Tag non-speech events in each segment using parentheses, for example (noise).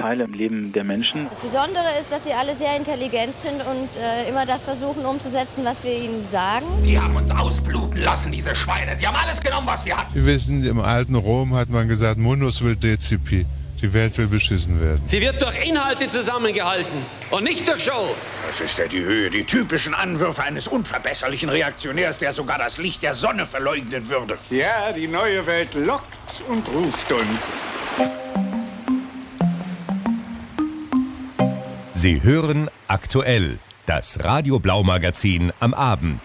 Teil im Leben der Menschen. Das Besondere ist, dass sie alle sehr intelligent sind und äh, immer das versuchen umzusetzen, was wir ihnen sagen. Die haben uns ausbluten lassen, diese Schweine. Sie haben alles genommen, was wir hatten. Wir wissen, im alten Rom hat man gesagt, Munus will Decipi. Die Welt will beschissen werden. Sie wird durch Inhalte zusammengehalten und nicht durch Show. Das ist ja die Höhe, die typischen Anwürfe eines unverbesserlichen Reaktionärs, der sogar das Licht der Sonne verleugnen würde. Ja, die neue Welt lockt und ruft uns. Sie hören aktuell das Radio Blau Magazin am Abend.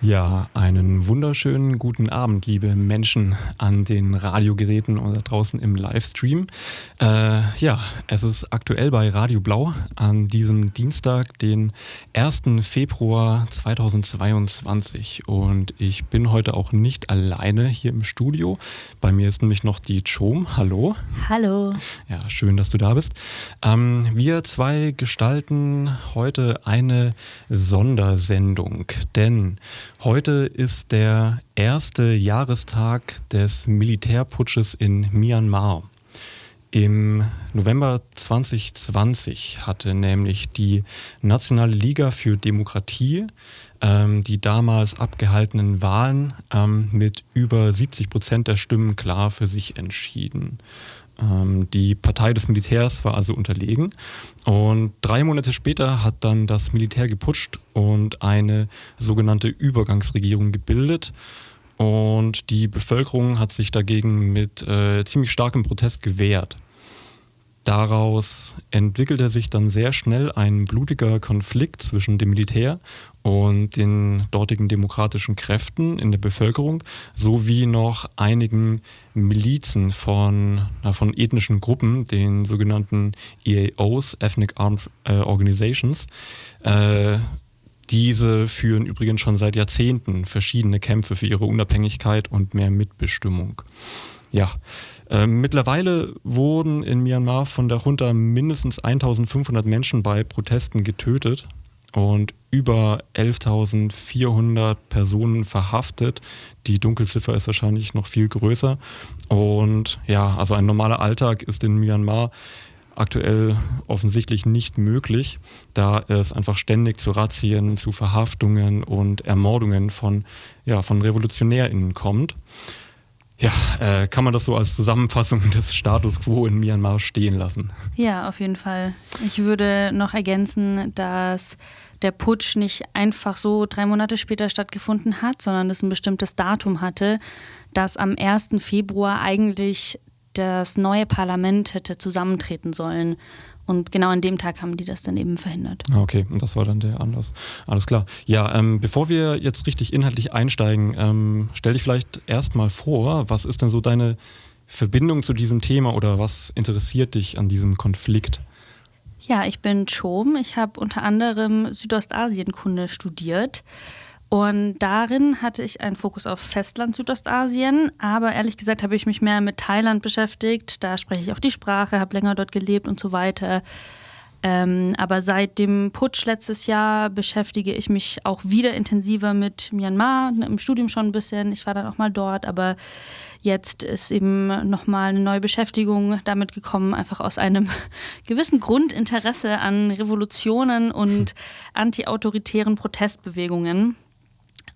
Ja, einen wunderschönen guten Abend, liebe Menschen an den Radiogeräten oder draußen im Livestream. Äh, ja, es ist aktuell bei Radio Blau an diesem Dienstag, den 1. Februar 2022. Und ich bin heute auch nicht alleine hier im Studio. Bei mir ist nämlich noch die Chom. Hallo. Hallo. Ja, schön, dass du da bist. Ähm, wir zwei gestalten heute eine Sondersendung, denn Heute ist der erste Jahrestag des Militärputsches in Myanmar. Im November 2020 hatte nämlich die Nationale Liga für Demokratie ähm, die damals abgehaltenen Wahlen ähm, mit über 70 Prozent der Stimmen klar für sich entschieden. Ähm, die Partei des Militärs war also unterlegen. Und drei Monate später hat dann das Militär geputscht und eine sogenannte Übergangsregierung gebildet. Und die Bevölkerung hat sich dagegen mit äh, ziemlich starkem Protest gewehrt. Daraus entwickelte sich dann sehr schnell ein blutiger Konflikt zwischen dem Militär und den dortigen demokratischen Kräften in der Bevölkerung sowie noch einigen Milizen von, na, von ethnischen Gruppen, den sogenannten EAOs, Ethnic Armed äh, Organizations. Äh, diese führen übrigens schon seit Jahrzehnten verschiedene Kämpfe für ihre Unabhängigkeit und mehr Mitbestimmung. Ja, äh, mittlerweile wurden in Myanmar von der Junta mindestens 1500 Menschen bei Protesten getötet und über 11.400 Personen verhaftet. Die Dunkelziffer ist wahrscheinlich noch viel größer. Und ja, also ein normaler Alltag ist in Myanmar aktuell offensichtlich nicht möglich, da es einfach ständig zu Razzien, zu Verhaftungen und Ermordungen von, ja, von RevolutionärInnen kommt. Ja, äh, kann man das so als Zusammenfassung (laughs) des Status quo in Myanmar stehen lassen? Ja, auf jeden Fall. Ich würde noch ergänzen, dass der Putsch nicht einfach so drei Monate später stattgefunden hat, sondern es ein bestimmtes Datum hatte, dass am 1. Februar eigentlich das neue Parlament hätte zusammentreten sollen. Und genau an dem Tag haben die das dann eben verhindert. Okay, und das war dann der Anlass. Alles klar. Ja, ähm, bevor wir jetzt richtig inhaltlich einsteigen, ähm, stell dich vielleicht erstmal vor, was ist denn so deine Verbindung zu diesem Thema oder was interessiert dich an diesem Konflikt? Ja, ich bin Chom. Ich habe unter anderem Südostasienkunde studiert. Und darin hatte ich einen Fokus auf Festland Südostasien, aber ehrlich gesagt habe ich mich mehr mit Thailand beschäftigt. Da spreche ich auch die Sprache, habe länger dort gelebt und so weiter. Ähm, aber seit dem Putsch letztes Jahr beschäftige ich mich auch wieder intensiver mit Myanmar, im Studium schon ein bisschen. Ich war dann auch mal dort, aber jetzt ist eben nochmal eine neue Beschäftigung damit gekommen, einfach aus einem (laughs) gewissen Grundinteresse an Revolutionen und (laughs) antiautoritären Protestbewegungen.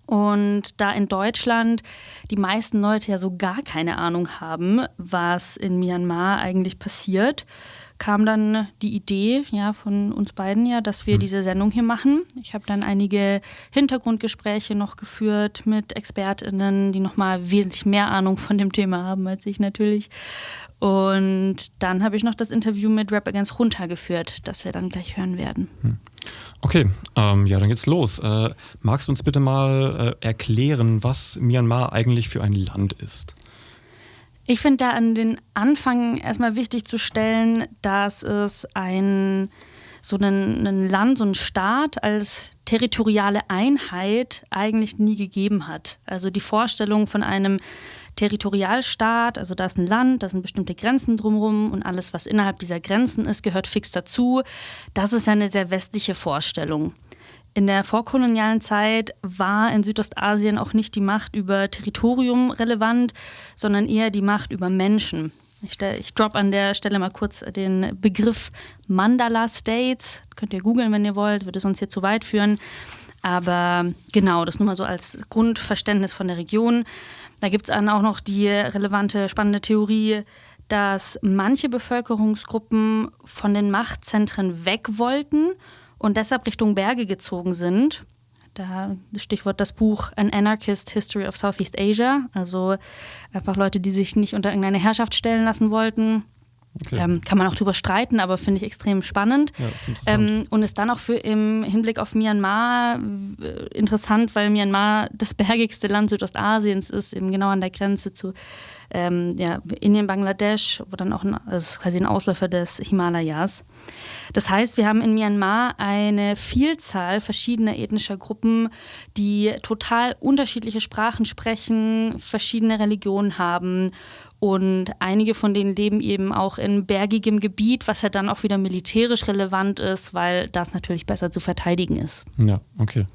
Und da in Deutschland die meisten Leute ja so gar keine Ahnung haben, was in Myanmar eigentlich passiert, kam dann die Idee ja von uns beiden ja, dass wir hm. diese Sendung hier machen. Ich habe dann einige Hintergrundgespräche noch geführt mit Expertinnen, die nochmal wesentlich mehr Ahnung von dem Thema haben als ich natürlich. Und dann habe ich noch das Interview mit Rap Against Junta geführt, das wir dann gleich hören werden. Hm. Okay, ähm, ja, dann geht's los. Äh, magst du uns bitte mal äh, erklären, was Myanmar eigentlich für ein Land ist? Ich finde da an den Anfang erstmal wichtig zu stellen, dass es ein so ein, ein Land, so ein Staat als territoriale Einheit eigentlich nie gegeben hat. Also die Vorstellung von einem Territorialstaat, also da ist ein Land, da sind bestimmte Grenzen drumherum und alles, was innerhalb dieser Grenzen ist, gehört fix dazu. Das ist eine sehr westliche Vorstellung. In der vorkolonialen Zeit war in Südostasien auch nicht die Macht über Territorium relevant, sondern eher die Macht über Menschen. Ich, ich drop an der Stelle mal kurz den Begriff Mandala States. Könnt ihr googeln, wenn ihr wollt, würde sonst hier zu weit führen. Aber genau, das nur mal so als Grundverständnis von der Region. Da gibt es dann auch noch die relevante, spannende Theorie, dass manche Bevölkerungsgruppen von den Machtzentren weg wollten und deshalb Richtung Berge gezogen sind. Da Stichwort das Buch An Anarchist History of Southeast Asia. Also einfach Leute, die sich nicht unter irgendeine Herrschaft stellen lassen wollten. Okay. Ähm, kann man auch drüber streiten, aber finde ich extrem spannend. Ja, ist ähm, und ist dann auch für im Hinblick auf Myanmar äh, interessant, weil Myanmar das (laughs) bergigste Land Südostasiens ist, eben genau an der Grenze zu ähm, ja, Indien, Bangladesch, wo dann auch ein, also quasi ein Ausläufer des Himalayas. Das heißt, wir haben in Myanmar eine Vielzahl verschiedener ethnischer Gruppen, die total unterschiedliche Sprachen sprechen, verschiedene Religionen haben und einige von denen leben eben auch in bergigem Gebiet, was ja dann auch wieder militärisch relevant ist, weil das natürlich besser zu verteidigen ist. Ja, okay.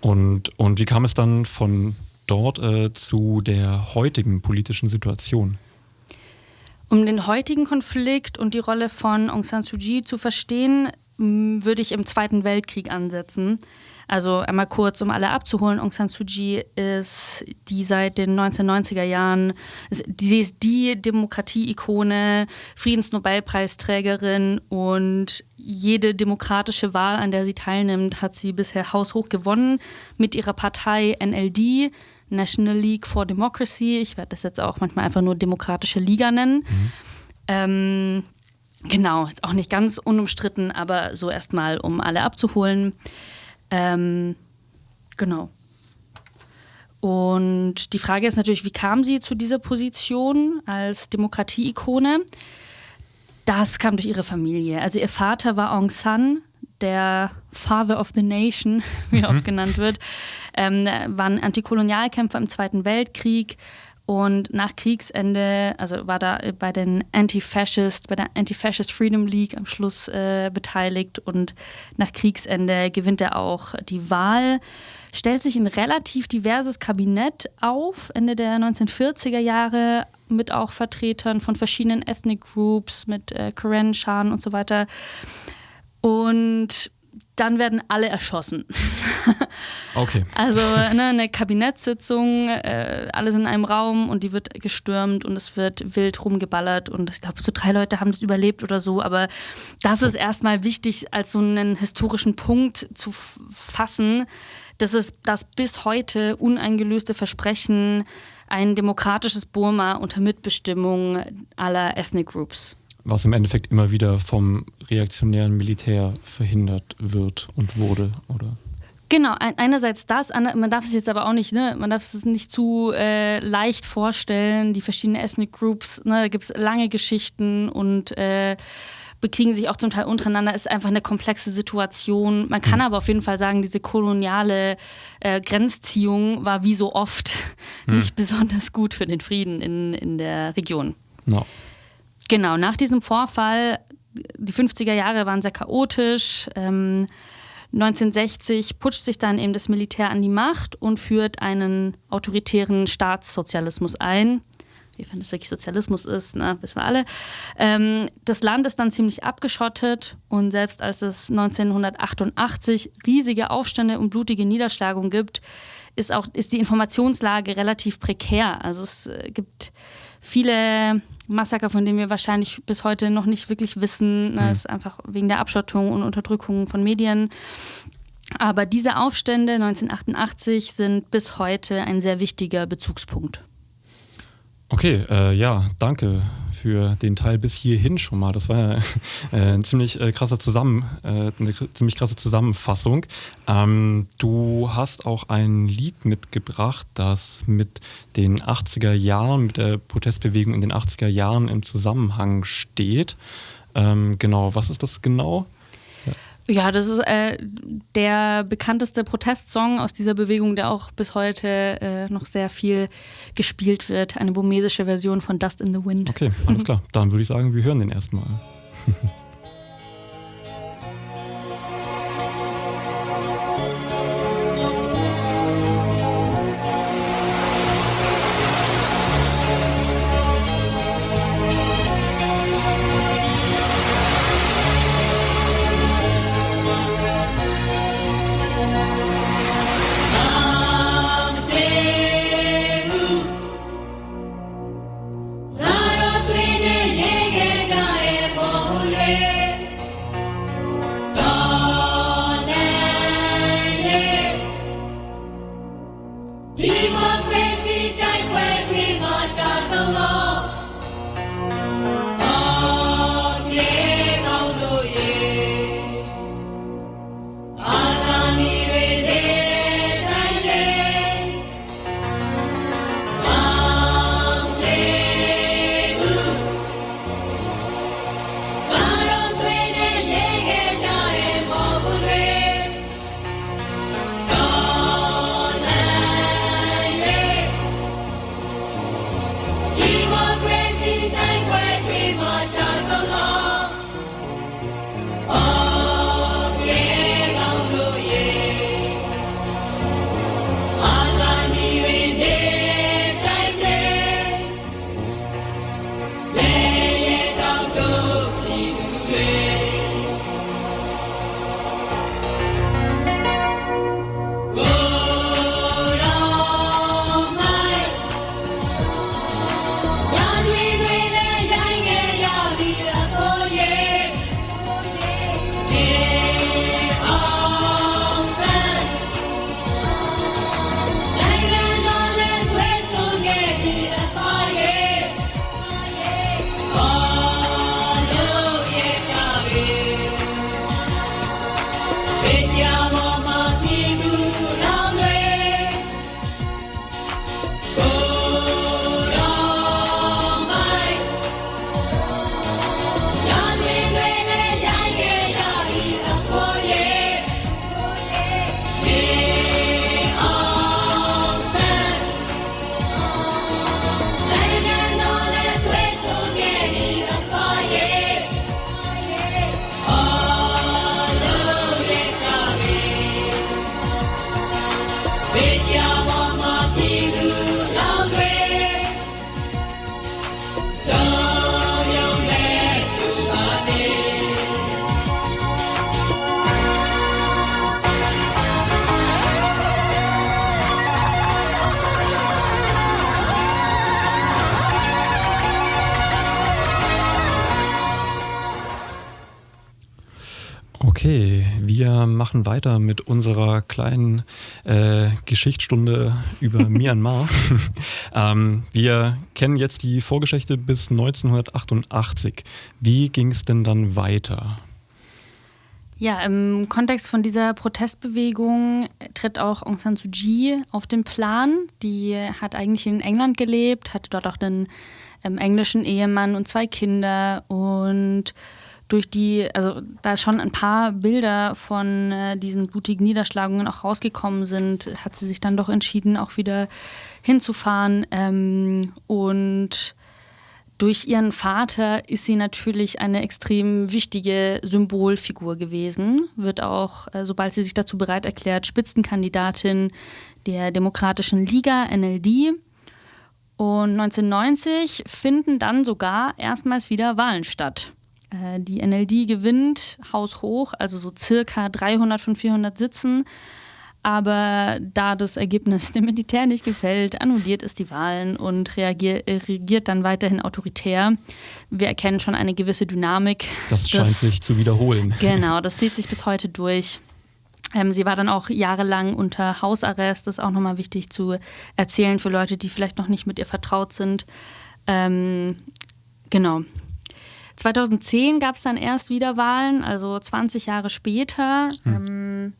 Und, und wie kam es dann von dort äh, zu der heutigen politischen Situation? Um den heutigen Konflikt und die Rolle von Aung San Suu Kyi zu verstehen, würde ich im Zweiten Weltkrieg ansetzen. Also einmal kurz, um alle abzuholen, Aung San Suu Kyi ist die seit den 1990er Jahren, sie ist die Demokratie-Ikone, Friedensnobelpreisträgerin und jede demokratische Wahl, an der sie teilnimmt, hat sie bisher haushoch gewonnen mit ihrer Partei NLD, National League for Democracy. Ich werde das jetzt auch manchmal einfach nur Demokratische Liga nennen. Mhm. Ähm, genau, ist auch nicht ganz unumstritten, aber so erstmal, um alle abzuholen. Ähm, genau. Und die Frage ist natürlich, wie kam sie zu dieser Position als Demokratie-Ikone? Das kam durch ihre Familie. Also ihr Vater war Aung San, der Father of the Nation, (laughs) wie er mhm. oft genannt wird, ähm, war ein Antikolonialkämpfer im Zweiten Weltkrieg, und nach Kriegsende, also war da bei den Anti-Fascist, bei der Anti-Fascist Freedom League am Schluss äh, beteiligt und nach Kriegsende gewinnt er auch die Wahl, stellt sich ein relativ diverses Kabinett auf, Ende der 1940er Jahre mit auch Vertretern von verschiedenen Ethnic Groups, mit äh, Karen Shan und so weiter. Und dann werden alle erschossen. (laughs) Okay. Also ne, eine Kabinettssitzung, äh, alles in einem Raum und die wird gestürmt und es wird wild rumgeballert und ich glaube, so drei Leute haben das überlebt oder so, aber das ist erstmal wichtig, als so einen historischen Punkt zu fassen. Das ist das bis heute uneingelöste Versprechen, ein demokratisches Burma unter Mitbestimmung aller Ethnic Groups was im Endeffekt immer wieder vom reaktionären Militär verhindert wird und wurde, oder? Genau, einerseits das, man darf es jetzt aber auch nicht, ne, man darf es nicht zu äh, leicht vorstellen, die verschiedenen Ethnic Groups, ne, da gibt es lange Geschichten und äh, bekriegen sich auch zum Teil untereinander, ist einfach eine komplexe Situation. Man kann mhm. aber auf jeden Fall sagen, diese koloniale äh, Grenzziehung war wie so oft mhm. (laughs) nicht besonders gut für den Frieden in, in der Region. No. Genau, nach diesem Vorfall, die 50er Jahre waren sehr chaotisch. Ähm, 1960 putscht sich dann eben das Militär an die Macht und führt einen autoritären Staatssozialismus ein. Wie das wirklich Sozialismus ist, ne, wissen wir alle. Ähm, das Land ist dann ziemlich abgeschottet und selbst als es 1988 riesige Aufstände und blutige Niederschlagungen gibt, ist auch ist die Informationslage relativ prekär. Also es äh, gibt viele Massaker, von denen wir wahrscheinlich bis heute noch nicht wirklich wissen. Das mhm. ist einfach wegen der Abschottung und Unterdrückung von Medien. Aber diese Aufstände 1988 sind bis heute ein sehr wichtiger Bezugspunkt. Okay, äh, ja, danke für den Teil bis hierhin schon mal. Das war ja (laughs) äh, ein ziemlich äh, krasser Zusammen, äh, eine ziemlich krasse Zusammenfassung. Ähm, du hast auch ein Lied mitgebracht, das mit den 80er Jahren, mit der Protestbewegung in den 80er Jahren im Zusammenhang steht. Ähm, genau, was ist das genau? Ja, das ist äh, der bekannteste Protestsong aus dieser Bewegung, der auch bis heute äh, noch sehr viel gespielt wird. Eine burmesische Version von Dust in the Wind. Okay, alles klar. Dann würde ich sagen, wir hören den erstmal. (laughs) unserer kleinen äh, Geschichtsstunde über (laughs) Myanmar. ähm, wir kennen jetzt die Vorgeschichte bis 1988. Wie ging es denn dann weiter? Ja, im Kontext von dieser Protestbewegung tritt auch Aung San Suu Kyi auf den Plan. Die hat eigentlich in England gelebt, hatte dort auch einen ähm, englischen Ehemann und zwei Kinder und durch die, also da schon ein paar Bilder von äh, diesen blutigen Niederschlagungen auch rausgekommen sind, hat sie sich dann doch entschieden, auch wieder hinzufahren. Ähm, und durch ihren Vater ist sie natürlich eine extrem wichtige Symbolfigur gewesen, wird auch, äh, sobald sie sich dazu bereit erklärt, Spitzenkandidatin der Demokratischen Liga, NLD. Und 1990 finden dann sogar erstmals wieder Wahlen statt. Äh, die NLD gewinnt haushoch, also so circa 300 von 400 Sitzen. Aber da das Ergebnis dem Militär nicht gefällt, annulliert es die Wahlen und reagier, regiert dann weiterhin autoritär. Wir erkennen schon eine gewisse Dynamik. Das scheint das, sich zu wiederholen. Genau, das zieht sich (laughs) bis heute durch. Ähm, sie war dann auch jahrelang unter Hausarrest. Das ist auch nochmal wichtig zu erzählen für Leute, die vielleicht noch nicht mit ihr vertraut sind. Ähm, genau. 2010 gab es dann erst wieder Wahlen, also 20 Jahre später. Hm. Ähm,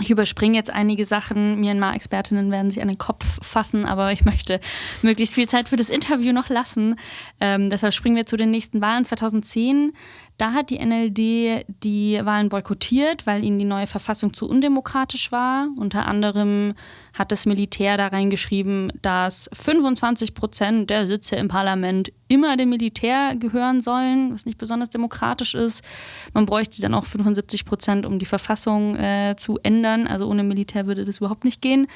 ich überspringe jetzt einige Sachen. Myanmar-Expertinnen werden sich an den Kopf fassen, aber ich möchte möglichst viel Zeit für das Interview noch lassen. Ähm, deshalb springen wir zu den nächsten Wahlen 2010. Da hat die NLD die Wahlen boykottiert, weil ihnen die neue Verfassung zu undemokratisch war. Unter anderem hat das Militär da reingeschrieben, dass 25 Prozent der Sitze im Parlament immer dem Militär gehören sollen, was nicht besonders demokratisch ist. Man bräuchte dann auch 75 Prozent, um die Verfassung äh, zu ändern. Also ohne Militär würde das überhaupt nicht gehen.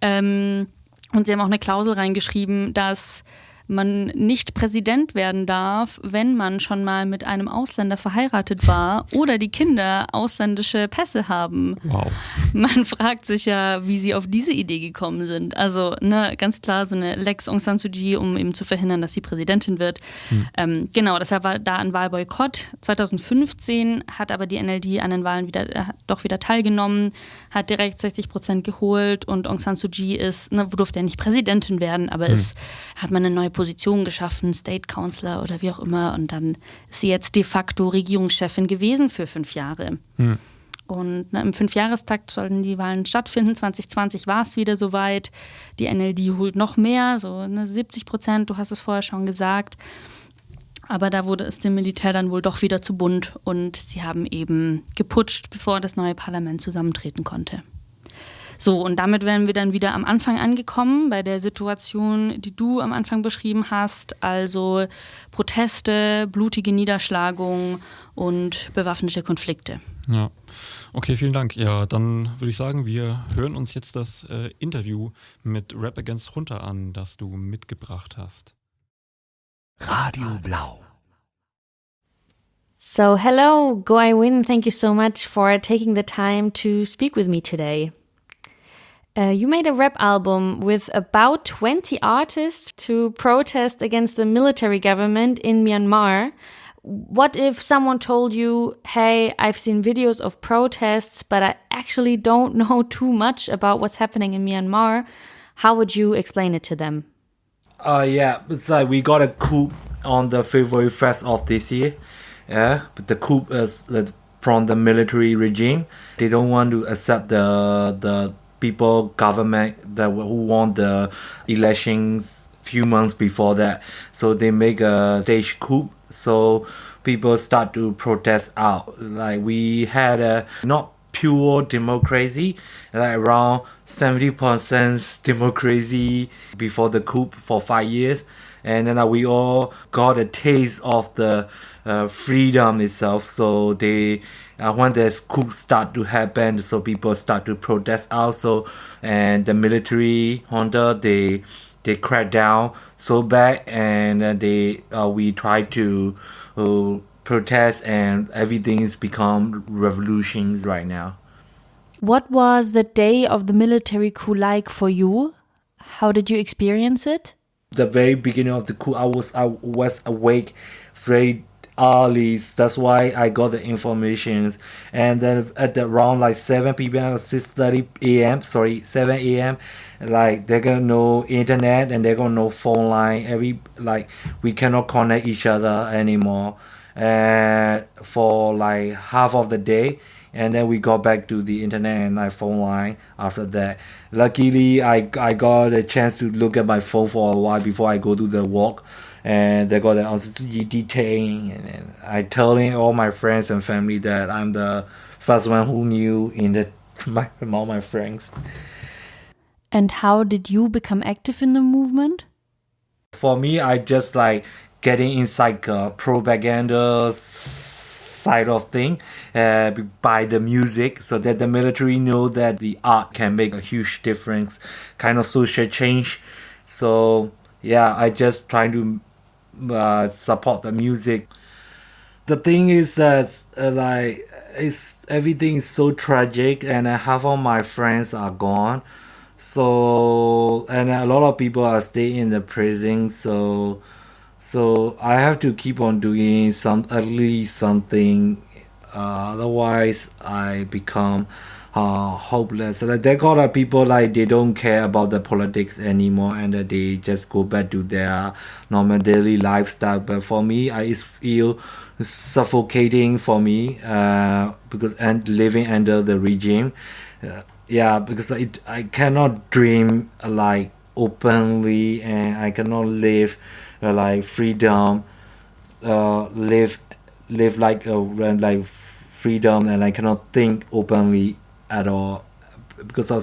Ähm, und sie haben auch eine Klausel reingeschrieben, dass man nicht Präsident werden darf, wenn man schon mal mit einem Ausländer verheiratet war oder die Kinder ausländische Pässe haben. Wow. Man (laughs) fragt sich ja, wie sie auf diese Idee gekommen sind. Also ne, ganz klar so eine Lex Aung San Suu Kyi, um eben zu verhindern, dass sie Präsidentin wird. Hm. Ähm, genau, deshalb war da ein Wahlboykott. 2015 hat aber die NLD an den Wahlen wieder, äh, doch wieder teilgenommen, hat direkt 60 Prozent geholt und Aung San Suu Kyi ist, ne, durfte ja nicht Präsidentin werden, aber hm. ist, hat man eine neue Position geschaffen, State Counselor oder wie auch immer. Und dann ist sie jetzt de facto Regierungschefin gewesen für fünf Jahre. Hm. Und na, im Fünfjahrestakt sollten die Wahlen stattfinden. 2020 war es wieder soweit. Die NLD holt noch mehr, so ne, 70 Prozent, du hast es vorher schon gesagt. Aber da wurde es dem Militär dann wohl doch wieder zu bunt und sie haben eben geputscht, bevor das neue Parlament zusammentreten konnte. So, und damit wären wir dann wieder am Anfang angekommen, bei der Situation, die du am Anfang beschrieben hast, also Proteste, blutige Niederschlagungen und bewaffnete Konflikte. Ja. Okay, vielen Dank. Ja, dann würde ich sagen, wir hören uns jetzt das äh, Interview mit Rap Against Hunter an, das du mitgebracht hast. Radio Blau. So, hello, Goai Win. Thank you so much for taking the time to speak with me today. Uh, you made a rap album with about 20 artists to protest against the military government in Myanmar. What if someone told you, hey, I've seen videos of protests, but I actually don't (laughs) know too much about what's happening in Myanmar? How would you explain it to them? Uh, yeah, it's like we got a coup on the February 1st of this year. Yeah, but the coup is uh, from the military regime. They don't want to accept the the people government that who won the elections few months before that. So they make a stage coup. So people start to protest out. Like we had a not pure democracy like around 70% democracy before the coup for five years. And then uh, we all got a taste of the uh, freedom itself. So they uh, when there's coups start to happen, so people start to protest also, and the military junta they they crack down so bad, and uh, they uh, we try to uh, protest, and everything's become revolutions right now. What was the day of the military coup like for you? How did you experience it? The very beginning of the coup, I was I was awake very early. That's why I got the information. And then at the around like 7 p.m. or 6:30 a.m. Sorry, 7 a.m. Like they're gonna know internet and they're gonna know phone line. Every like we cannot connect each other anymore. And for like half of the day and then we got back to the internet and my phone line after that. Luckily, I, I got a chance to look at my phone for a while before I go to the walk, and they got an detailing, and, and I telling all my friends and family that I'm the first one who knew in the (laughs) my all my friends. And how did you become active in the movement? For me, I just like getting inside uh, propaganda side of thing uh, by the music so that the military know that the art can make a huge difference kind of social change so yeah i just trying to uh, support the music. The thing is that uh, like it's everything is so tragic and half of my friends are gone. So and a lot of people are staying in the prison. So so I have to keep on doing some at least something. Uh, otherwise, I become uh, hopeless. They got of people like they don't care about the politics anymore, and they just go back to their normal daily lifestyle. But for me, I feel suffocating for me uh, because and living under the regime. Uh, yeah, because it, I cannot dream like openly, and I cannot live uh, like freedom, uh, live live like a like freedom, and I cannot think openly at all because of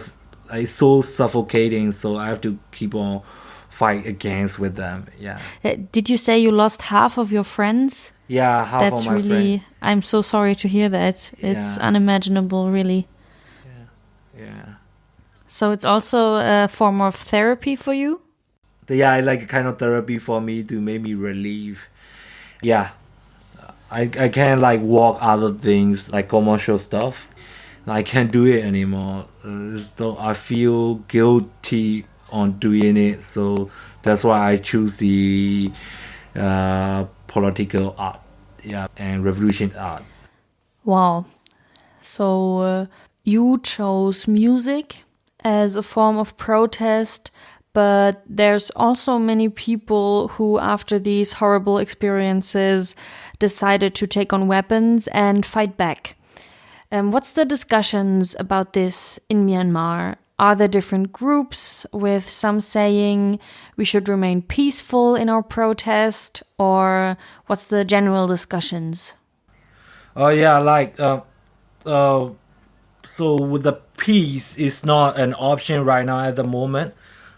it's so suffocating. So I have to keep on fight against with them. Yeah. Uh, did you say you lost half of your friends? Yeah, half That's of my really. friends. I'm so sorry to hear that. It's Yeah. unimaginable, really. Yeah. Yeah. So it's also a form of therapy for you. yeah, I like kind of therapy for me to make me relieve. Yeah, I I can't like walk other things like commercial stuff. I can't do it anymore. So I feel guilty on doing it. So that's why I choose the uh, political art, yeah, and revolution art. Wow. So uh, you chose music as a form of protest, but there's also many people who, after these horrible experiences, decided to take on weapons and fight back. Um, what's the discussions about this in Myanmar? Are there different groups with some saying we should remain peaceful in our protest, or what's the general discussions? Oh yeah, like uh, uh, so with the peace is not an option right now at the moment.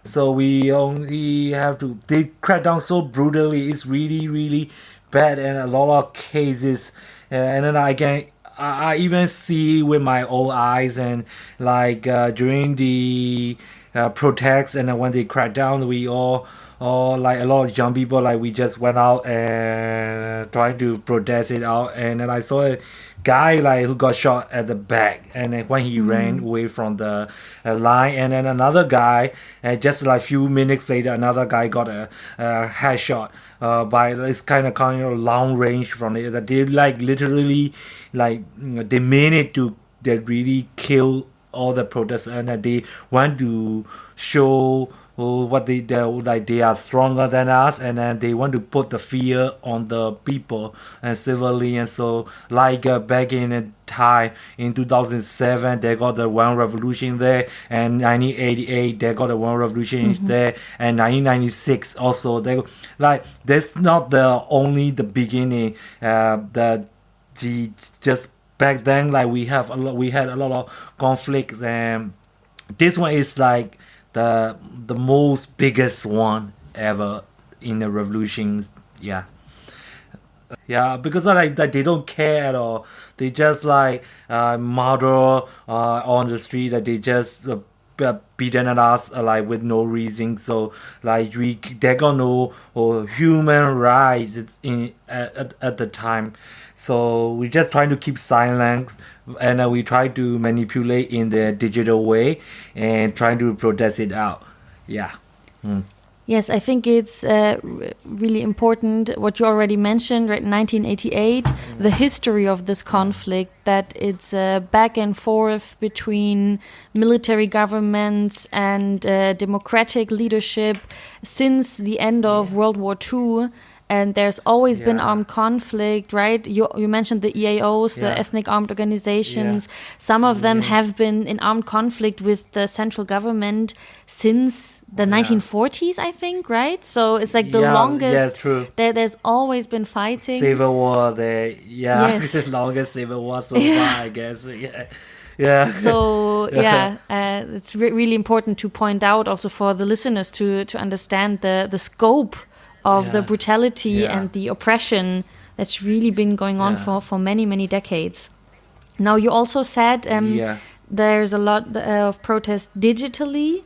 So we only have to they crack down so brutally. It's really really bad and a lot of cases. Uh, and then I can I, I even see with my own eyes and like uh, during the uh, protests and when they crack down, we all or like a lot of young people like we just went out and trying to protest it out. And then i saw a guy like who got shot at the back and then when he ran away from the uh, line. And then another guy and just like few minutes later another guy got a, a headshot uh, by this kind of kind of long range from it that they like literally like they mean it to they really kill all the protesters and that they want to show what they they like they are stronger than us and then they want to put the fear on the people and civilians and so like uh, back in the time in 2007 they got the one revolution there and 1988 they got the one revolution Mhm. there and 1996 also they like that's not the only the beginning uh the the just back then like we have a lot we had a lot of conflicts and this one is like the the most biggest one ever in the revolutions yeah. Yeah because like, like they don't care at all. They just like uh murder uh on the street that they just uh, b- beating at us uh, like with no reason. So like we they got no uh, human rights in at, at, at the time so we just trying to keep silence and uh, we try to manipulate in the digital way and trying to protest it out yeah Mm. Yes, I think it's uh, really important what you already mentioned, right? 1988, the history of this conflict, that it's uh, back and forth between military governments and uh, democratic leadership since the end of World War II. And there's always been armed conflict, right? You, you mentioned the EAOs, the ethnic armed organizations. Some of them Yeah. have been in armed conflict with the central government since the 1940s, I think, right? So it's like the Yeah, longest. yeah, true. There, there's always been fighting. Civil War, there, yeah, (laughs) Yes. longest civil war so Yeah. far, I guess. (laughs) Yeah, yeah. so (laughs) yeah, uh, it's re- really important to point out also for the listeners to to understand the the scope of the brutality Yeah. and the oppression that's really been going on Yeah. for for many many decades. Now you also said um, Yeah. there's a lot uh, of protest digitally.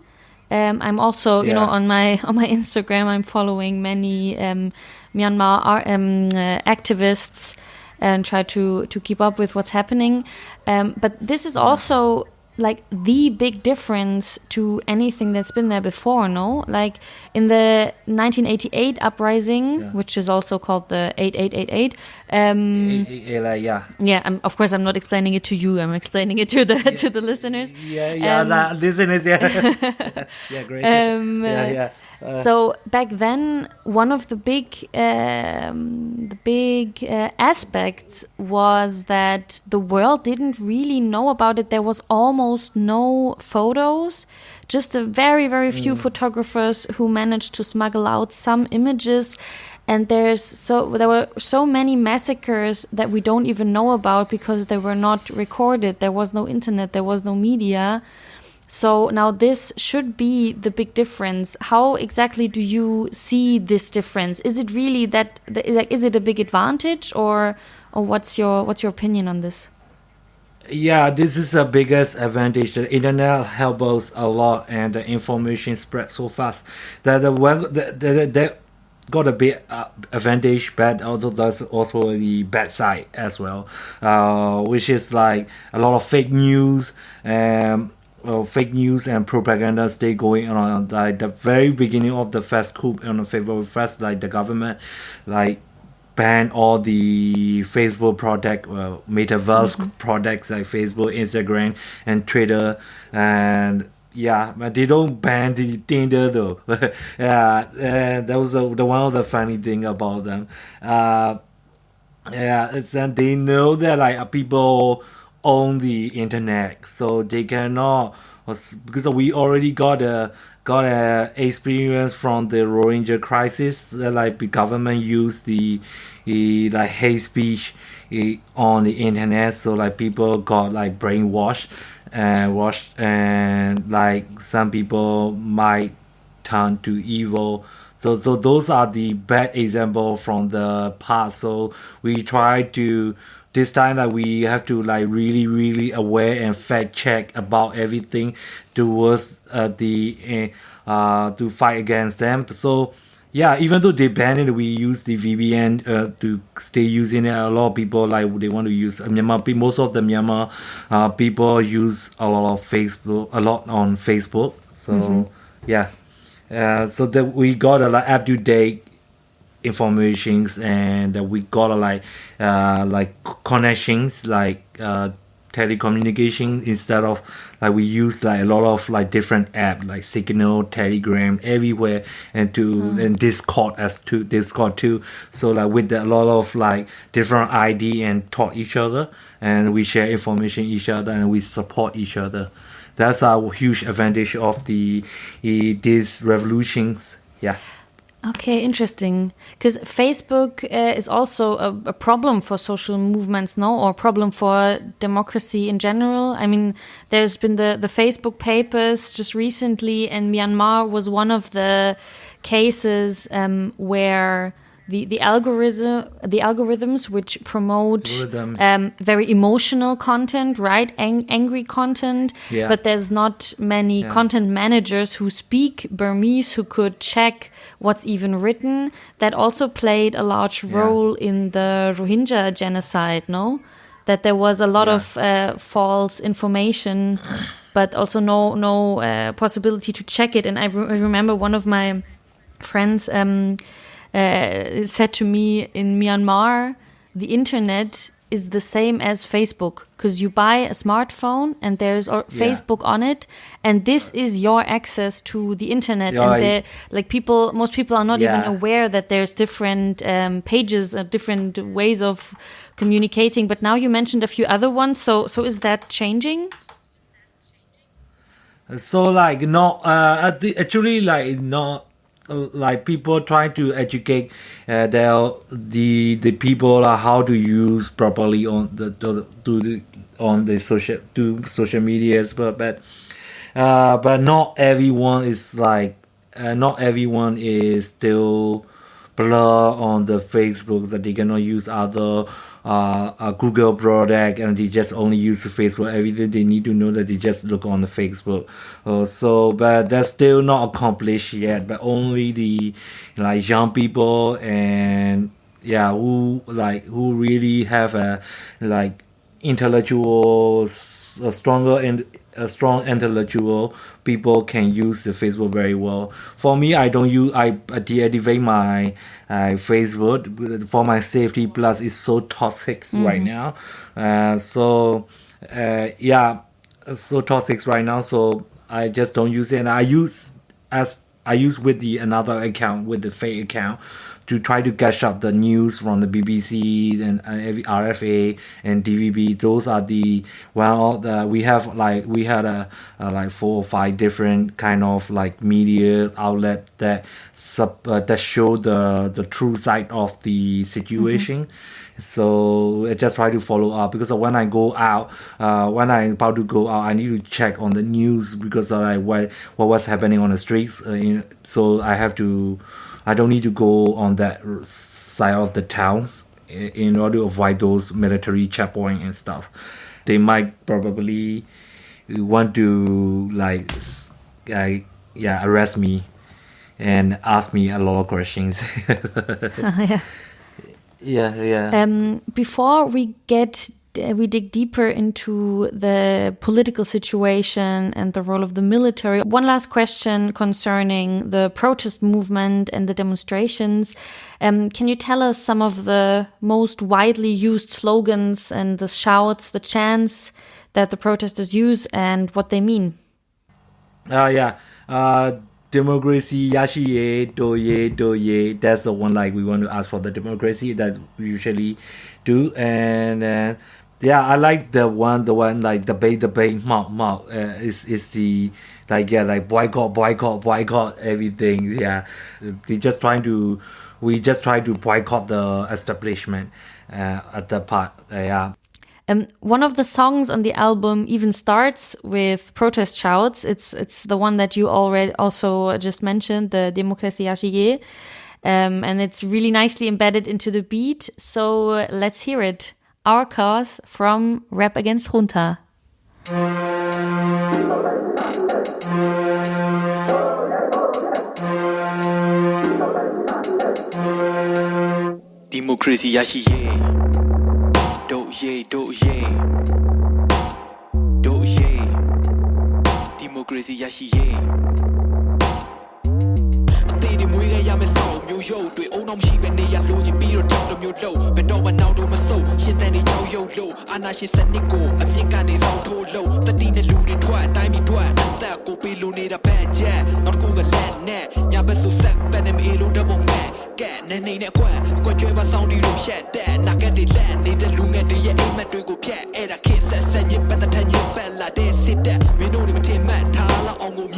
Um, I'm also, you know, on my (laughs) on my Instagram, I'm following many um, Myanmar ar- um, uh, activists and try to to keep up with what's happening. Um, but this is also like the big difference to anything that's been there before. No, like in the 1988 uprising, which is also called the 8888. Um, Yeah, yeah. yeah, I'm, of course, I'm not explaining it to you. I'm explaining it to the to the listeners. Yeah, yeah, Um, listeners, yeah. (laughs) yeah, great. Um, yeah, uh, yeah. Uh, so back then, one of the big um, the big uh, aspects was that the world didn't really know about it. There was almost no photos, just a very very few Mm. photographers who managed to smuggle out some images. And there's so there were so many massacres that we don't even know about because they were not recorded. There was no internet. There was no media. So now this should be the big difference. How exactly do you see this difference? Is it really that is is it a big advantage or or what's your what's your opinion on this? Yeah, this is the biggest advantage. The internet helps us a lot, and the information spread so fast that the well, the, the, the, got a big uh, advantage, but also there's also the bad side as well, uh, which is like a lot of fake news and. Well, fake news and propaganda stay going on like the very beginning of the first coup on the February first, like the government, like ban all the Facebook product, well, metaverse products like Facebook, Instagram, and Twitter, and yeah, but they don't ban the Tinder though. (laughs) yeah, and that was the, the one of the funny thing about them. Uh, yeah, it's that they know that like uh, people own the internet, so they cannot because we already got a got a experience from the Rohingya crisis. uh, Like the government used the, the like hate speech eh, on the internet, so like people got like brainwashed and washed, and like some people might turn to evil. So so those are the bad example from the past. So we try to this time that we have to like really really aware and fact check about everything towards uh, the uh, uh, to fight against them. So yeah, even though they banned it, we use the VPN uh, to stay using it. A lot of people like they want to use uh, Myanmar. Most of the Myanmar uh, people use a lot of Facebook, a lot on Facebook. So Mhm. yeah, uh, so that we got a like up to date informations and that we got a like uh, like connections like uh, telecommunication instead of like we use like a lot of like different app like signal telegram everywhere and to Mm. and discord as to discord too. So like with a lot of like different id and talk each other and we share information each other and we support each other. That's our huge advantage of the eh, these revolutions. Yeah Okay, interesting. Because Facebook uh, is also a, a problem for social movements, no, or problem for democracy in general. I mean, there's been the the Facebook papers just recently, and Myanmar was one of the cases um, where. The, the algorithm the algorithms which promote um, very emotional content right Ang- angry content Yeah. but there's not many Yeah. content managers who speak Burmese who could check what's even written. That also played a large role in the Rohingya genocide, no? That there was a lot Yeah. of uh, false information, but also no no uh, possibility to check it. And I, re- I remember one of my friends um, said to me in Myanmar, the internet is the same as Facebook because you buy a smartphone and there's Yeah. Facebook on it, and this is your access to the internet. Yeah, and I- like people, most people are not Yeah. even aware that there's different um, pages, uh, different ways of communicating. But now you mentioned a few other ones, so so is that changing? So like not uh actually like not uh, like people trying to educate uh, the the people uh, how to use properly on the to, to the on the social to social medias but but uh but not everyone is like uh, not everyone is still blur on the Facebook that they cannot use other uh, uh, Google product and they just only use Facebook. Everything they need to know that they just look on the Facebook. Uh, so, but that's still not accomplished yet. But only the like young people and yeah, who like who really have a like intellectual, a stronger and a strong intellectual people can use the Facebook very well. For me, I don't use I deactivate my uh, Facebook for my safety. Plus, it's so toxic right Mhm. now. Uh, so uh, yeah, so toxic right now. So I just don't use it, and I use as I use with the another account with the fake account to try to catch up the news from the BBC and uh, RFA and DVB. Those are the well, the, we have like we had a, a like four or five different kind of like media outlet that sub uh, that show the the true side of the situation. So I just try to follow up because when I go out, uh, when I'm about to go out, I need to check on the news because like what what was happening on the streets. Uh, so I have to, I don't need to go on that side of the towns in order to avoid those military checkpoint and stuff. They might probably want to like, like yeah, arrest me and ask me a lot of questions. (laughs) (laughs) yeah. yeah, yeah. Um, before we get we dig deeper into the political situation and the role of the military. One last question concerning the protest movement and the demonstrations. Um, can you tell us some of the most widely used slogans and the shouts, the chants that the protesters use and what they mean? Uh, yeah. Uh, democracy, yashi ye, do ye, do ye. That's the one like we want to ask for the democracy that we usually do. And uh, yeah, I like the one, the one like the debate, mouth, mouth. Uh, is is the like yeah, like boycott, boycott, boycott everything. Yeah, they just trying to. We just try to boycott the establishment uh, at the part. Uh, yeah. Um, one of the songs on the album even starts with protest shouts. It's it's the one that you already also just mentioned, the Democracy Yachiye. Um, and it's really nicely embedded into the beat. So uh, let's hear it. Our Cause from Rap Against Junta. Democracy, yeah, yeah. Do, yeah, do, yeah. Do, yeah. Democracy, yeah, yeah. Te di muy gay, ya me soy. ရမယ်စောက်မျိုးရုပ်တွေအုံနောက်မရှိပဲနေရလိုချင်ပြီးတော့တောင်းတမျိုးလုံးဘယ်တော့မှနောက်တော့မဆုတ်ရှင်းတဲ့နေကြောက်ရုပ်လို့အာနာရှင်စနစ်ကိုအမြင့်ကနေစောင့်ထိုးလို့တတိနဲ့လူတွေထွက်အတိုင်းပြီးထွက်အသက်ကိုပေးလို့နေတာဘက်ချက်နောက်တစ်ခုကလက်နဲ့ညာဘက်ဆိုဆက်ပဲနေမအေးလို့တပုံပဲကဲနေနေနဲ့ကွက်အကွက်ကျွဲပါဆောင်ဒီလိုဖြတ်တဲ့နာကက်တွေလက်နေတဲ့လူငယ်တွေရဲ့အိမ်မက်တွေကိုဖြတ်အဲ့ဒါခေတ်ဆက်ဆက်ညစ်ပတ်တဲ့ထညစ်ပတ်လာတဲ့စစ်တပ်မင်းတို့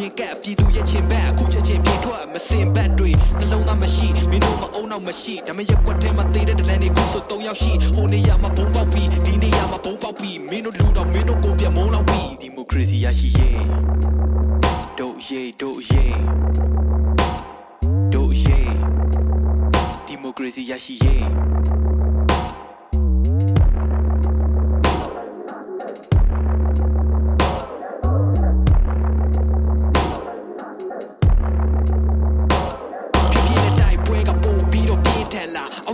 င်ကိုမြင်ကပ်ပြည်သူရဲ့ချင်းဘက်အခုချက်ချင်းပြေထွက်မစင်ဘက်တွေနှလုံးသားမရှိမင်းတို့မအုံနောက်မရှိဒါမဲ့ရက်ကွက်ထဲမှာသေးတဲ့ဒလန်တွေခုဆို၃ယောက်ရှိဟိုနေရာမှာဘုံပေါက်ပြီးဒီနေရာမှာဘုံပေါက်ပြီးမင်းတို့လူတော့မင်းတို့ကိုပြမုန်းလောက်ပြီးဒီမိုကရေစီရရှိရေးတို့ရေးတို့ရေးတို့ရေး democracy ရရှိရေးဖြ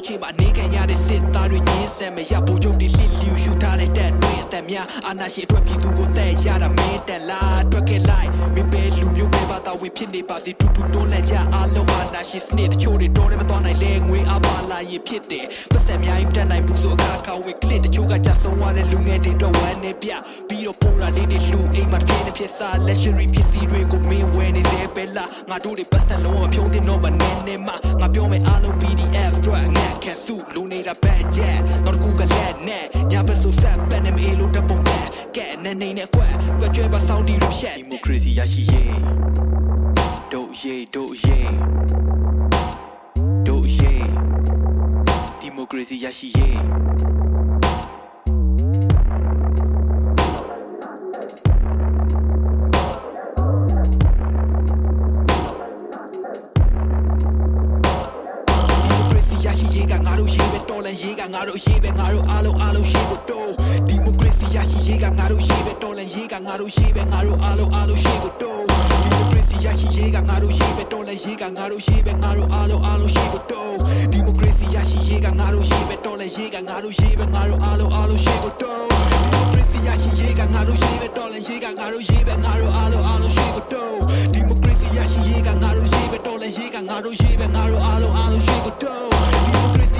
န်လာအောက်ခြေမှာနေခံရတဲ့စစ်သားတွေညင်းဆန်မရဘူချုပ်တွေလှစ်လျူရှူထားတဲ့တက်တွေအသက်များအာနာရှင်အတွက်ပြည်သူကိုတဲ့ရတာမင်းတက်လာအတွက်ခဲ့လိုက်မင်းပဲလူမျိုးပဲဘာသာဝင်ဖြစ်နေပါစေတူတူတွန်းလှန်ကြအားလုံးအာနာရှင်စနစ်တချို့တွေတော်တယ်မတော်နိုင်လဲငွေအပါလာရင်ဖြစ်တယ်ပတ်စံအများကြီးမတက်နိုင်ဘူးဆိုအခါခါဝင်ကလစ်တချို့ကကြဆုံးသွားတဲ့လူငယ်တွေတော့ဝမ်းနေပြပြီးတော့ပိုးတာလေးတွေလှူအိမ်မှာတစ်ပြင်းတစ်ဖြစ်စား luxury ပစ္စည်းတွေကိုမင်းဝယ်နေစေပဲလားငါတို့တွေပတ်စံလုံးဝဖြုံးတင်တော့မနေနဲ့မငါပြောမယ်အားလုံး PDF အတွက်ငါခံစုလူနေတာ bad jet တော့ကူကလက်နဲ့ညာဘက်ဆိုဆက်ပန်နေမေးလို့တပုံကကဲနေနေနဲ့ကွက်ကွက်ကျွဲပါစောင်းတီရဖြတ်ဒီမိုကရေစီရရှိရေး တို့ရေးတို့ရေးတို့ရေးဒီမိုကရေစီရရှိရေးရရှိရေးကငါတို့ရေးပဲတော်လန်ရေးကငါတို့ရေးပဲငါတို့အားလုံးအားလုံးရေးကိုတိုးဒီမိုကရေ စီရရှိရေးကငါတို့ရေးပဲတော်လန်ရေးကငါတို့ရေးပဲငါတို့အားလုံးအားလုံးရေးကိုတိုးဒီမိုကရေစီရရှိရေးကငါတို့ရေးပဲတော်လန်ရေးကငါတို့ရေးပဲငါတို့အားလုံးအားလုံးရေးကိုတိုးဒီမိုကရေစီရရှိရေးကငါတို့ရေးပဲတော်လန်ရေးကငါတို့ရေးပဲငါတို့အားလုံးအားလုံးရေးကိုတိုးဒီမိုကရေစီရရှိရေးကငါတို့ရေးပဲတော်လန်ရေးကငါတို့ရေးပဲငါတို့အားလုံးအားလုံးရေးကိုတိုးဒီမိုကရေစီရရှိရေးကငါတို့ရေးပဲတော်လန်ရေးကငါတို့ရေးပဲငါတို့အားလုံးအားလုံးရေးကိုတိုး Democracy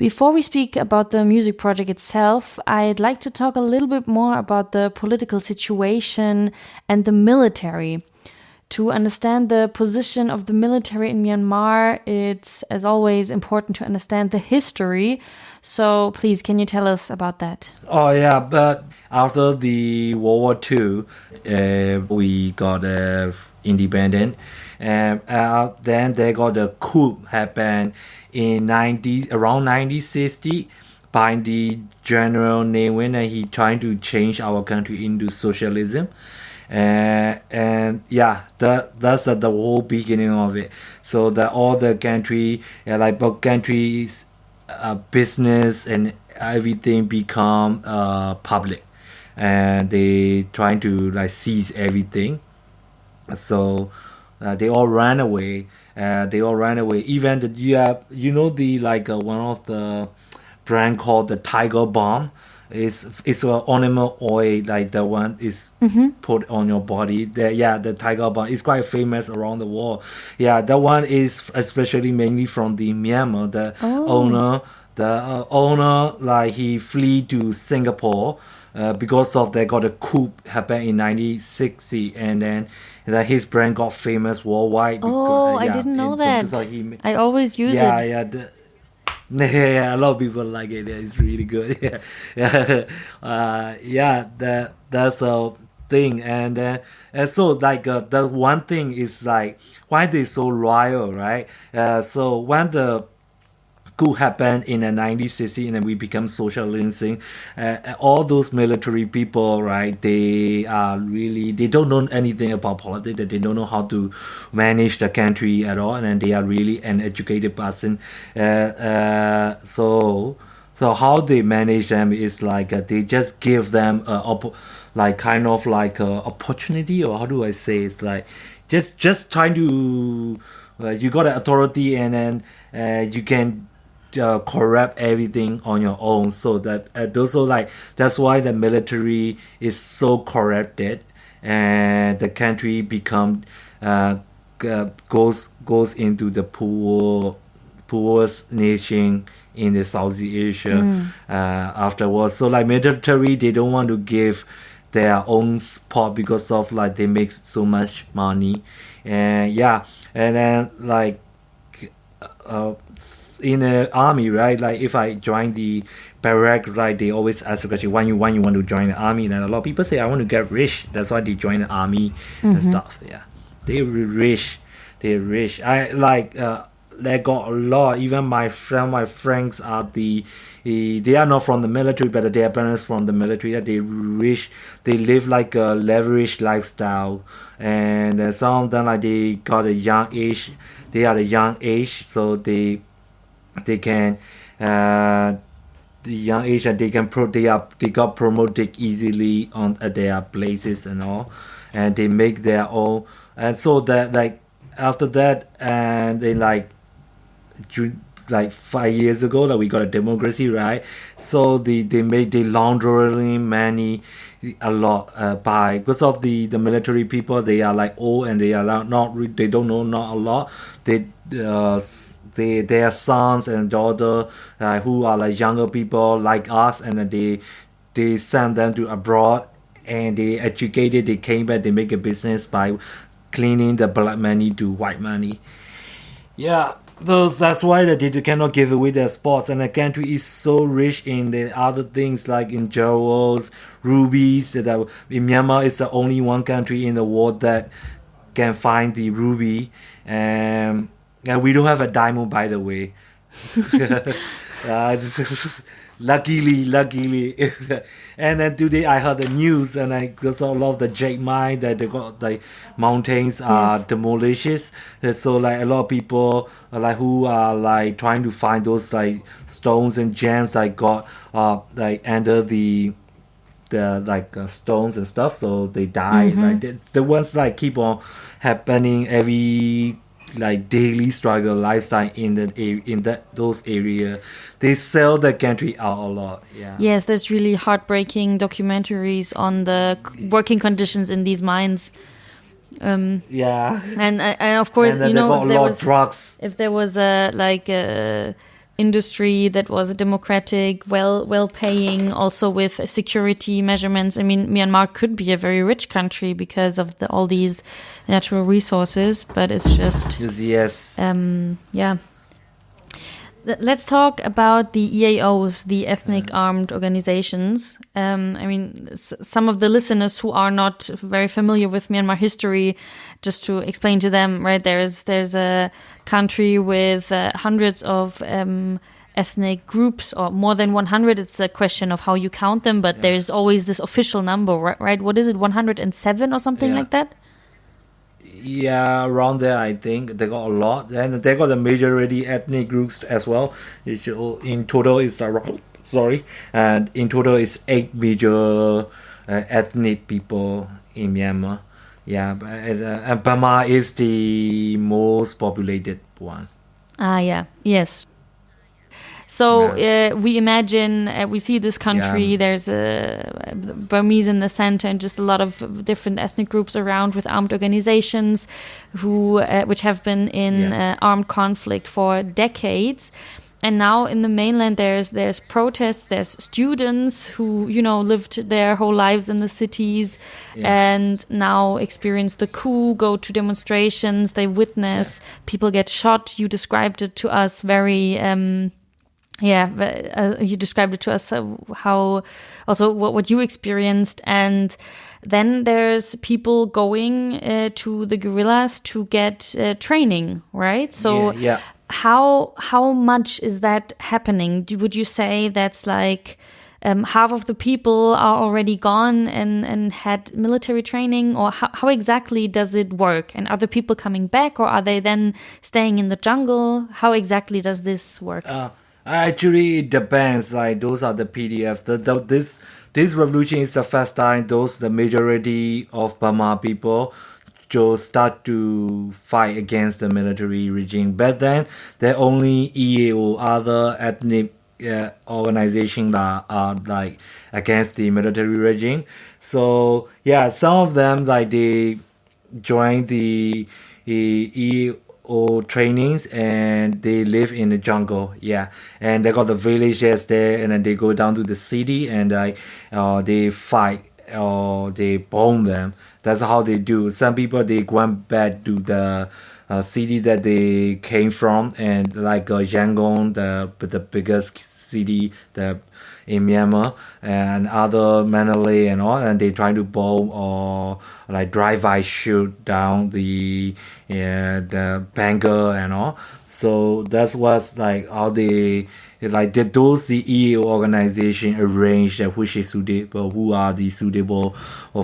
Before we speak about the music project itself, I'd like to talk a little bit more about the political situation and the military. To understand the position of the military in Myanmar, it's, as always, important to understand the history. So, please, can you tell us about that? Oh yeah, but after the World War II, uh, we got uh, independent, and uh, then they got the coup happened in ninety around nineteen sixty by the General Ne Win, and he trying to change our country into socialism. Uh, and yeah, that that's uh, the whole beginning of it. So that all the country, uh, like both countries, uh, business and everything become uh, public, and they trying to like seize everything. So uh, they all ran away. Uh, they all ran away. Even the you have you know the like uh, one of the brand called the Tiger Balm. It's it's an animal oil like the one is put on your body. The, yeah, the Tiger Balm is quite famous around the world. Yeah, that one is especially mainly from the Myanmar. The Oh. owner, the uh, owner, like he flee to Singapore. Uh, because of they got a coup happened in 1960 and then that his brand got famous worldwide because, Oh, I yeah, didn't know that. he I always use yeah, it. Yeah, the, (laughs) yeah, yeah, a lot of people like it. Yeah, it's really good. (laughs) Yeah, yeah, (laughs) uh, yeah. That that's a thing, and uh, and so like uh, the one thing is like why they so loyal, right? Uh, so when the coup happened in the 1960 and then we become socialism uh, all those military people right they are really they don't know anything about politics. That they don't know how to manage the country at all and they are really an educated person. Uh, uh, so so how they manage them is like uh, they just give them a op- like kind of like a opportunity or how do i say it's like just just trying to uh, you got an authority and then uh, you can uh, corrupt everything on your own so that uh, also like that's why the military is so corrupted and the country become uh, g- goes goes into the poor poorest nation in the Southeast Asia Mm. uh, afterwards. So like military, they don't want to give their own spot because of like they make so much money, and yeah, and then like uh, in the army, right? Like if I join the barrack, right? They always ask the question, "When you when you want to join the army?" And a lot of people say, "I want to get rich." That's why they join the army and Mhm. stuff. Yeah, they rich, they rich. I like. Uh, they got a lot. Even my friend, my friends are the, eh, they are not from the military, but their parents from the military. That they rich, they live like a leveraged lifestyle, and uh, some of them like they got a young age. They are a young age, so they they can uh, the young age and they can pro they are they got promoted easily on at their places and all and they make their own and so that like after that and they like like five years ago that we got a democracy right? So they they made the laundering many a lot uh, by because of the the military people they are like old and they are not, they don't know not a lot. They uh they their sons and daughter uh, who are like younger people like us and they they send them to abroad and they educated they came back they make a business by cleaning the black money to white money yeah, those that's why that they cannot give away their spots, and the country is so rich in the other things like in jewels, rubies. That are- in Myanmar is the only one country in the world that can find the ruby, and and we don't have a diamond by the way. (laughs) uh, luckily, luckily, (laughs) and then today I heard the news, and I saw a lot of the jade mine that they got like mountains are Yes. demolished. So like a lot of people uh, like who are like trying to find those like stones and gems like got uh like under the the like uh, stones and stuff so they die Mhm. like the, the ones like keep on happening every like daily struggle lifestyle in the in that those area they sell the country out a lot yeah Yes, there's really heartbreaking documentaries on the working conditions in these mines. Um, yeah and uh, and of course And you they know if a there lot of was drugs. if there was a like a industry that was democratic well well paying also with security measurements. I mean myanmar could be a very rich country because of the, all these natural resources but it's just yes, um yeah Let's talk about the EAOs, the ethnic armed organizations. Um, I mean, s- some of the listeners who are not very familiar with Myanmar history, just to explain to them, right? There's there's a country with uh, hundreds of um, ethnic groups, or more than 100. It's a question of how you count them, but there's always this official number, right? What is it, 107 or something Yeah. like that? Yeah around there i think they got a lot. And they got the majority ethnic groups as well. It's, all- in total it's around sorry. And in total it's eight major uh, ethnic people in myanmar. Yeah but, uh, and burma is the most populated one. Ah, yeah, yes. So uh, we imagine uh, we see this country. Yeah. There's a Burmese in the center, and just a lot of different ethnic groups around with armed organizations, who uh, which have been in Yeah. uh, armed conflict for decades. And now in the mainland, there's there's protests. There's students who you know lived their whole lives in the cities, Yeah. and now experience the coup. Go to demonstrations. They witness people get shot. You described it to us very. Um, yeah, but, uh, you described it to us uh, how also what, what you experienced, and then there's people going uh, to the guerrillas to get uh, training, right? So Yeah, yeah. how how much is that happening? Would you say that's like um, half of the people are already gone and and had military training, or how, how exactly does it work? And are the people coming back, or are they then staying in the jungle? How exactly does this work? Uh, actually, it depends. Like those are the PDF. The, the this this revolution is the first time those the majority of Burma people just start to fight against the military regime. But then there only EAO other ethnic uh, organization that are like against the military regime. So yeah, some of them like they join the EAO trainings and they live in the jungle. Yeah, and they got the villages there, and then they go down to the city and like uh, they fight or they bomb them. That's how they do. Some people they went back to the uh, city that they came from, and like uh, Yangon, the the biggest city, the in Myanmar and other Mandalay and all, and they trying to bomb or like drive-by shoot down the yeah, the banker and all. So that's what's like all the like the, those the EAO organization arrange that which is suitable, who are the suitable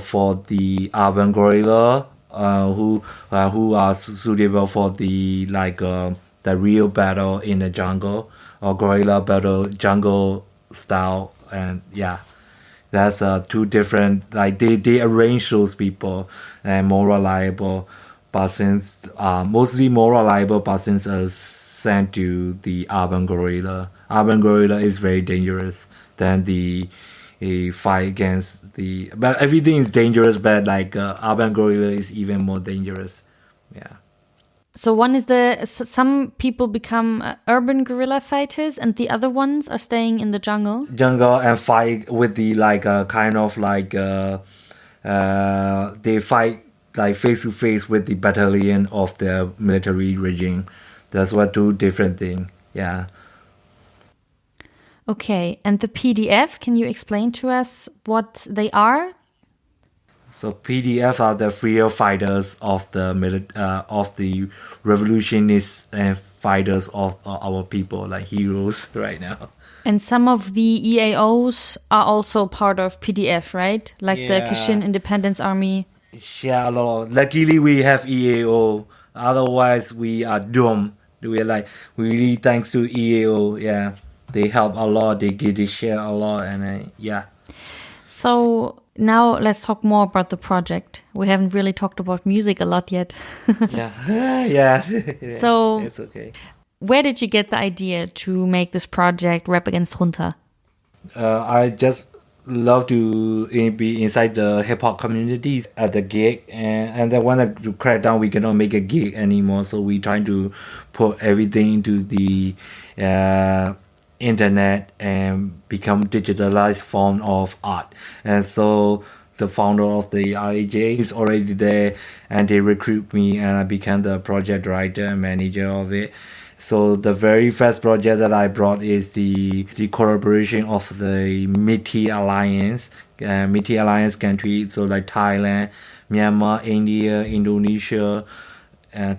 for the urban guerrilla, uh, who uh, who are suitable for the like uh, the real battle in the jungle or guerrilla battle jungle style, and yeah, that's uh, two different. Like they they arrange those people and more reliable. Since uh, mostly more reliable, since uh, sent to the urban guerrilla, urban guerrilla is very dangerous than the a fight against the. But everything is dangerous, but like uh, urban guerrilla is even more dangerous. So one is the some people become uh, urban guerrilla fighters, and the other ones are staying in the jungle. jungle and fight with the like uh, kind of like uh, uh, they fight like face to face with the battalion of the military regime. That's what two different thing. Yeah. Okay, and the PDF. Can you explain to us what they are? So PDF are the freer fighters of the uh, of the revolutionists and fighters of uh, our people, like heroes (laughs) right now. And some of the EAOs are also part of PDF, right? Like the Yeah. Kachin Independence Army. Yeah, a lot. Of, luckily, we have EAO. Otherwise, we are doomed. We are like we really thanks to EAO. Yeah, they help a lot. They give they share a lot, and uh, yeah. So now let's talk more about the project. We haven't really talked about music a lot yet. (laughs) yeah, (laughs) yeah. (laughs) So- it's okay. Where did you get the idea to make this project Rap Against Junta? Uh, I just love to be inside the hip hop communities at the gig, and and then when I to crack down, we cannot make a gig anymore. So we trying to put everything into the uh, internet and become digitalized form of art. And so the founder of the RAJ is already there, and they recruit me, and I became the project writer and manager of it. So the very first project that I brought is the the collaboration of the Milk Tea Alliance, uh, Milk Tea Alliance countries, so like Thailand, Myanmar, India, Indonesia,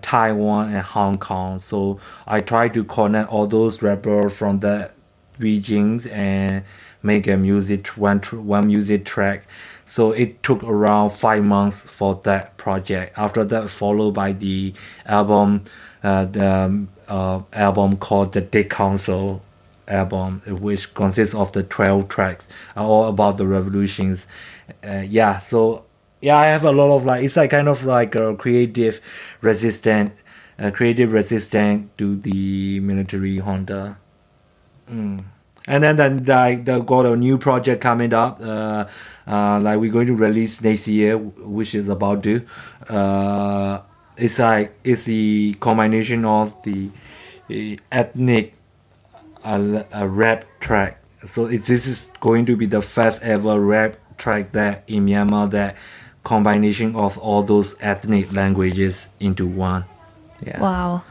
Taiwan, and Hong Kong. So I try to connect all those rappers from the regions and make a music one one music track. So it took around five months for that project. After that, followed by the album, uh, the um, uh, album called the Dick Council album, which consists of the twelve tracks, all about the revolutions. Uh, yeah, so yeah, I have a lot of like it's like kind of like a creative resistant, uh, creative resistant to the military junta. Mm. And then then like the got a new project coming up. Uh, uh, like we're going to release next year, which is about to. Uh, it's like it's the combination of the, the ethnic, uh, a rap track. So it's, this is going to be the first ever rap track that in Myanmar that combination of all those ethnic languages into one. Yeah. Wow,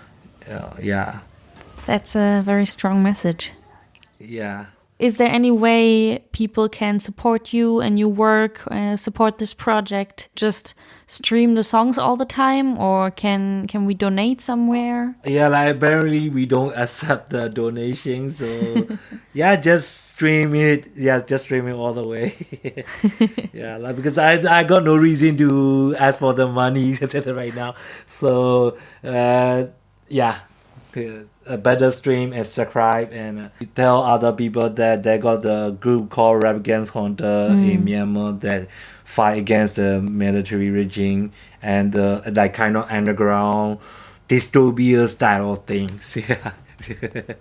Uh, yeah. that's a very strong message. Yeah. Is there any way people can support you and your work, uh, support this project? Just stream the songs all the time, or can can we donate somewhere? Yeah, like apparently we don't (laughs) accept the donations, so (laughs) yeah, just stream it. Yeah, just stream it all the way. (laughs) yeah, like because I I got no reason to ask for the money etc. right now. So uh, yeah, a better stream and subscribe and tell other people that they got the group called Rap Against Junta in Myanmar that fight against the military regime and uh, that kind of underground dystopia style of things. Yeah. (laughs)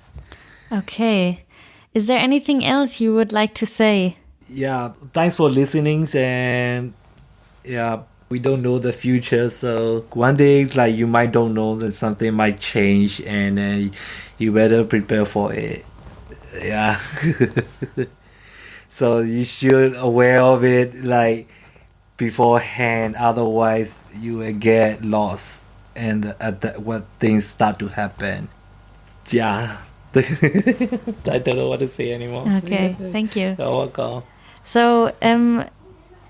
Okay. Is there anything else you would like to say? yeah. Thanks for listening and yeah. We don't know the future, so one day it's like you might don't know that something might change, and uh, you better prepare for it. Yeah. (laughs) so you should aware of it like beforehand. Otherwise, you will get lost, and at that what things start to happen. Yeah. (laughs) I don't know what to say anymore. Okay, thank you. You're welcome. So, um,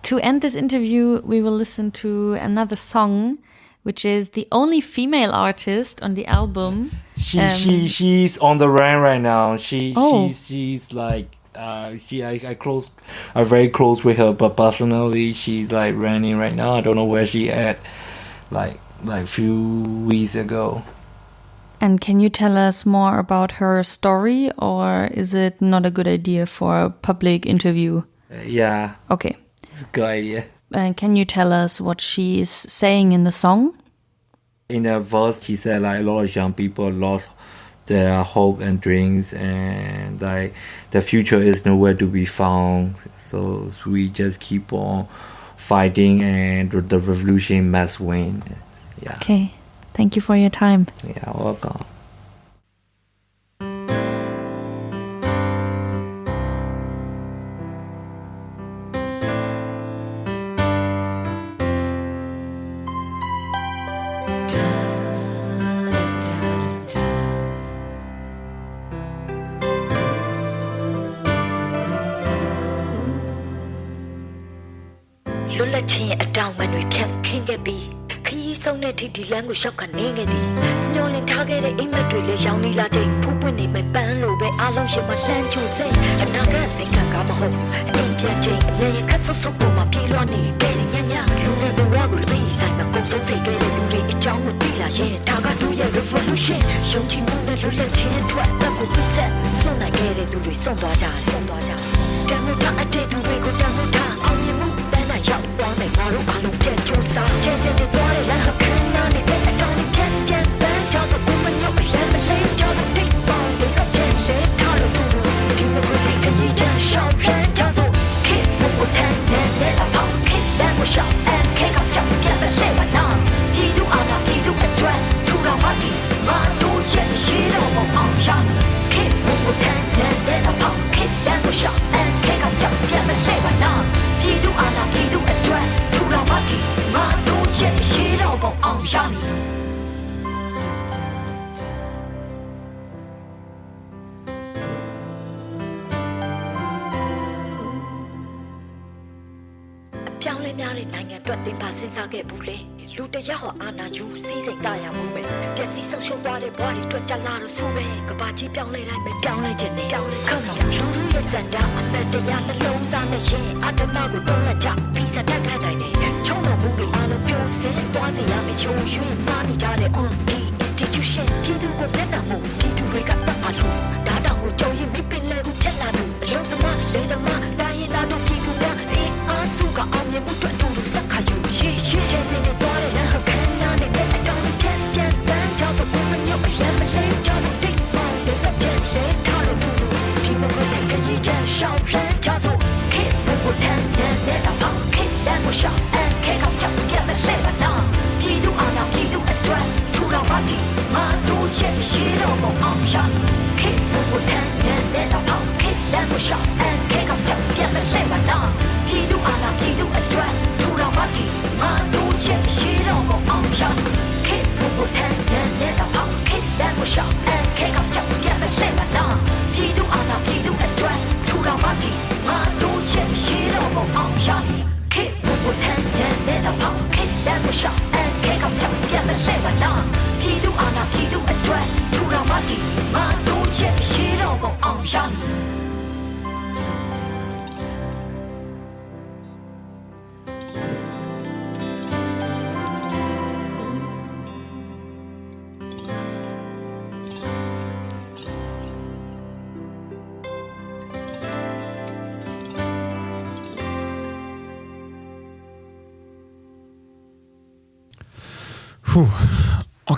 to end this interview, we will listen to another song, which is the only female artist on the album. She um, she she's on the run right now. She oh. she's she's like uh, she I, I close I'm very close with her, but personally she's like running right now. I don't know where she at. Like like few weeks ago. And can you tell us more about her story, or is it not a good idea for a public interview? Uh, yeah. Okay. Good idea. And can you tell us what she is saying in the song? In the verse, she said like a lot of young people lost their hope and dreams, and like the future is nowhere to be found. So we just keep on fighting, and the revolution must win. Yeah. Okay. Thank you for your time. Yeah, welcome.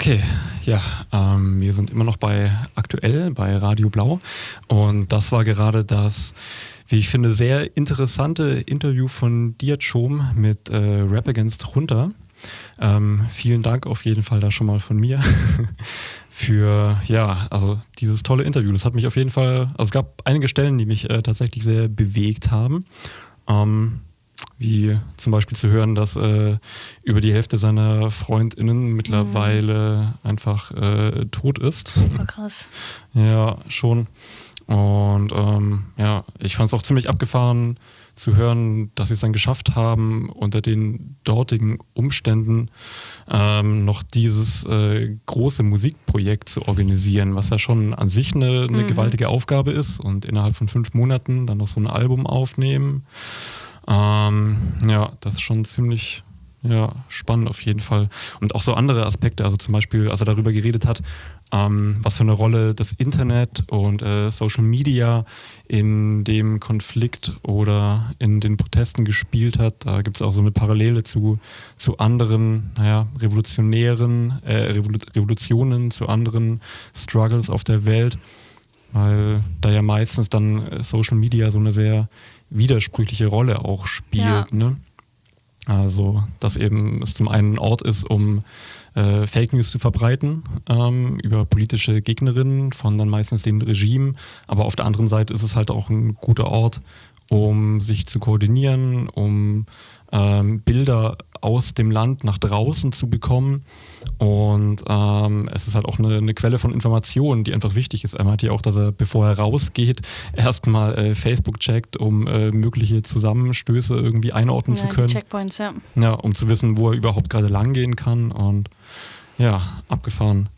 Okay, ja, ähm, wir sind immer noch bei aktuell, bei Radio Blau. Und das war gerade das, wie ich finde, sehr interessante Interview von Diat Schom mit äh, Rap Against Runter. Ähm, vielen Dank auf jeden Fall da schon mal von mir (laughs) für, ja, also dieses tolle Interview. Das hat mich auf jeden Fall, also es gab einige Stellen, die mich äh, tatsächlich sehr bewegt haben. Ähm, wie zum Beispiel zu hören, dass äh, über die Hälfte seiner FreundInnen mhm. mittlerweile mhm. einfach äh, tot ist. Super krass. (laughs) Ja, schon. Und ähm, ja, ich fand es auch ziemlich abgefahren zu hören, dass sie es dann geschafft haben, unter den dortigen Umständen ähm, noch dieses äh, große Musikprojekt zu organisieren, was ja schon an sich eine, eine mhm. gewaltige Aufgabe ist und innerhalb von fünf Monaten dann noch so ein Album aufnehmen. Ähm, ja, das ist schon ziemlich ja, spannend auf jeden Fall. Und auch so andere Aspekte, also zum Beispiel, als er darüber geredet hat, ähm, was für eine Rolle das Internet und äh, Social Media in dem Konflikt oder in den Protesten gespielt hat. Da gibt es auch so eine Parallele zu, zu anderen naja, revolutionären äh, Revolutionen, zu anderen Struggles auf der Welt weil da ja meistens dann äh, Social Media so eine sehr widersprüchliche Rolle auch spielt. Ja. Ne? Also, dass eben es zum einen ein Ort ist, um äh, Fake News zu verbreiten ähm, über politische Gegnerinnen von dann meistens dem Regime. Aber auf der anderen Seite ist es halt auch ein guter Ort, um sich zu koordinieren, um ähm, Bilder aus dem Land nach draußen zu bekommen. Und ähm, es ist halt auch eine, eine, Quelle von Informationen, die einfach wichtig ist. Er meint ja auch, dass er, bevor er rausgeht, (laughs) erstmal äh, Facebook checkt, um äh, mögliche Zusammenstöße irgendwie einordnen ja, zu können. Checkpoints, ja. Ja, um zu wissen, wo er überhaupt gerade langgehen kann. Und ja, abgefahren.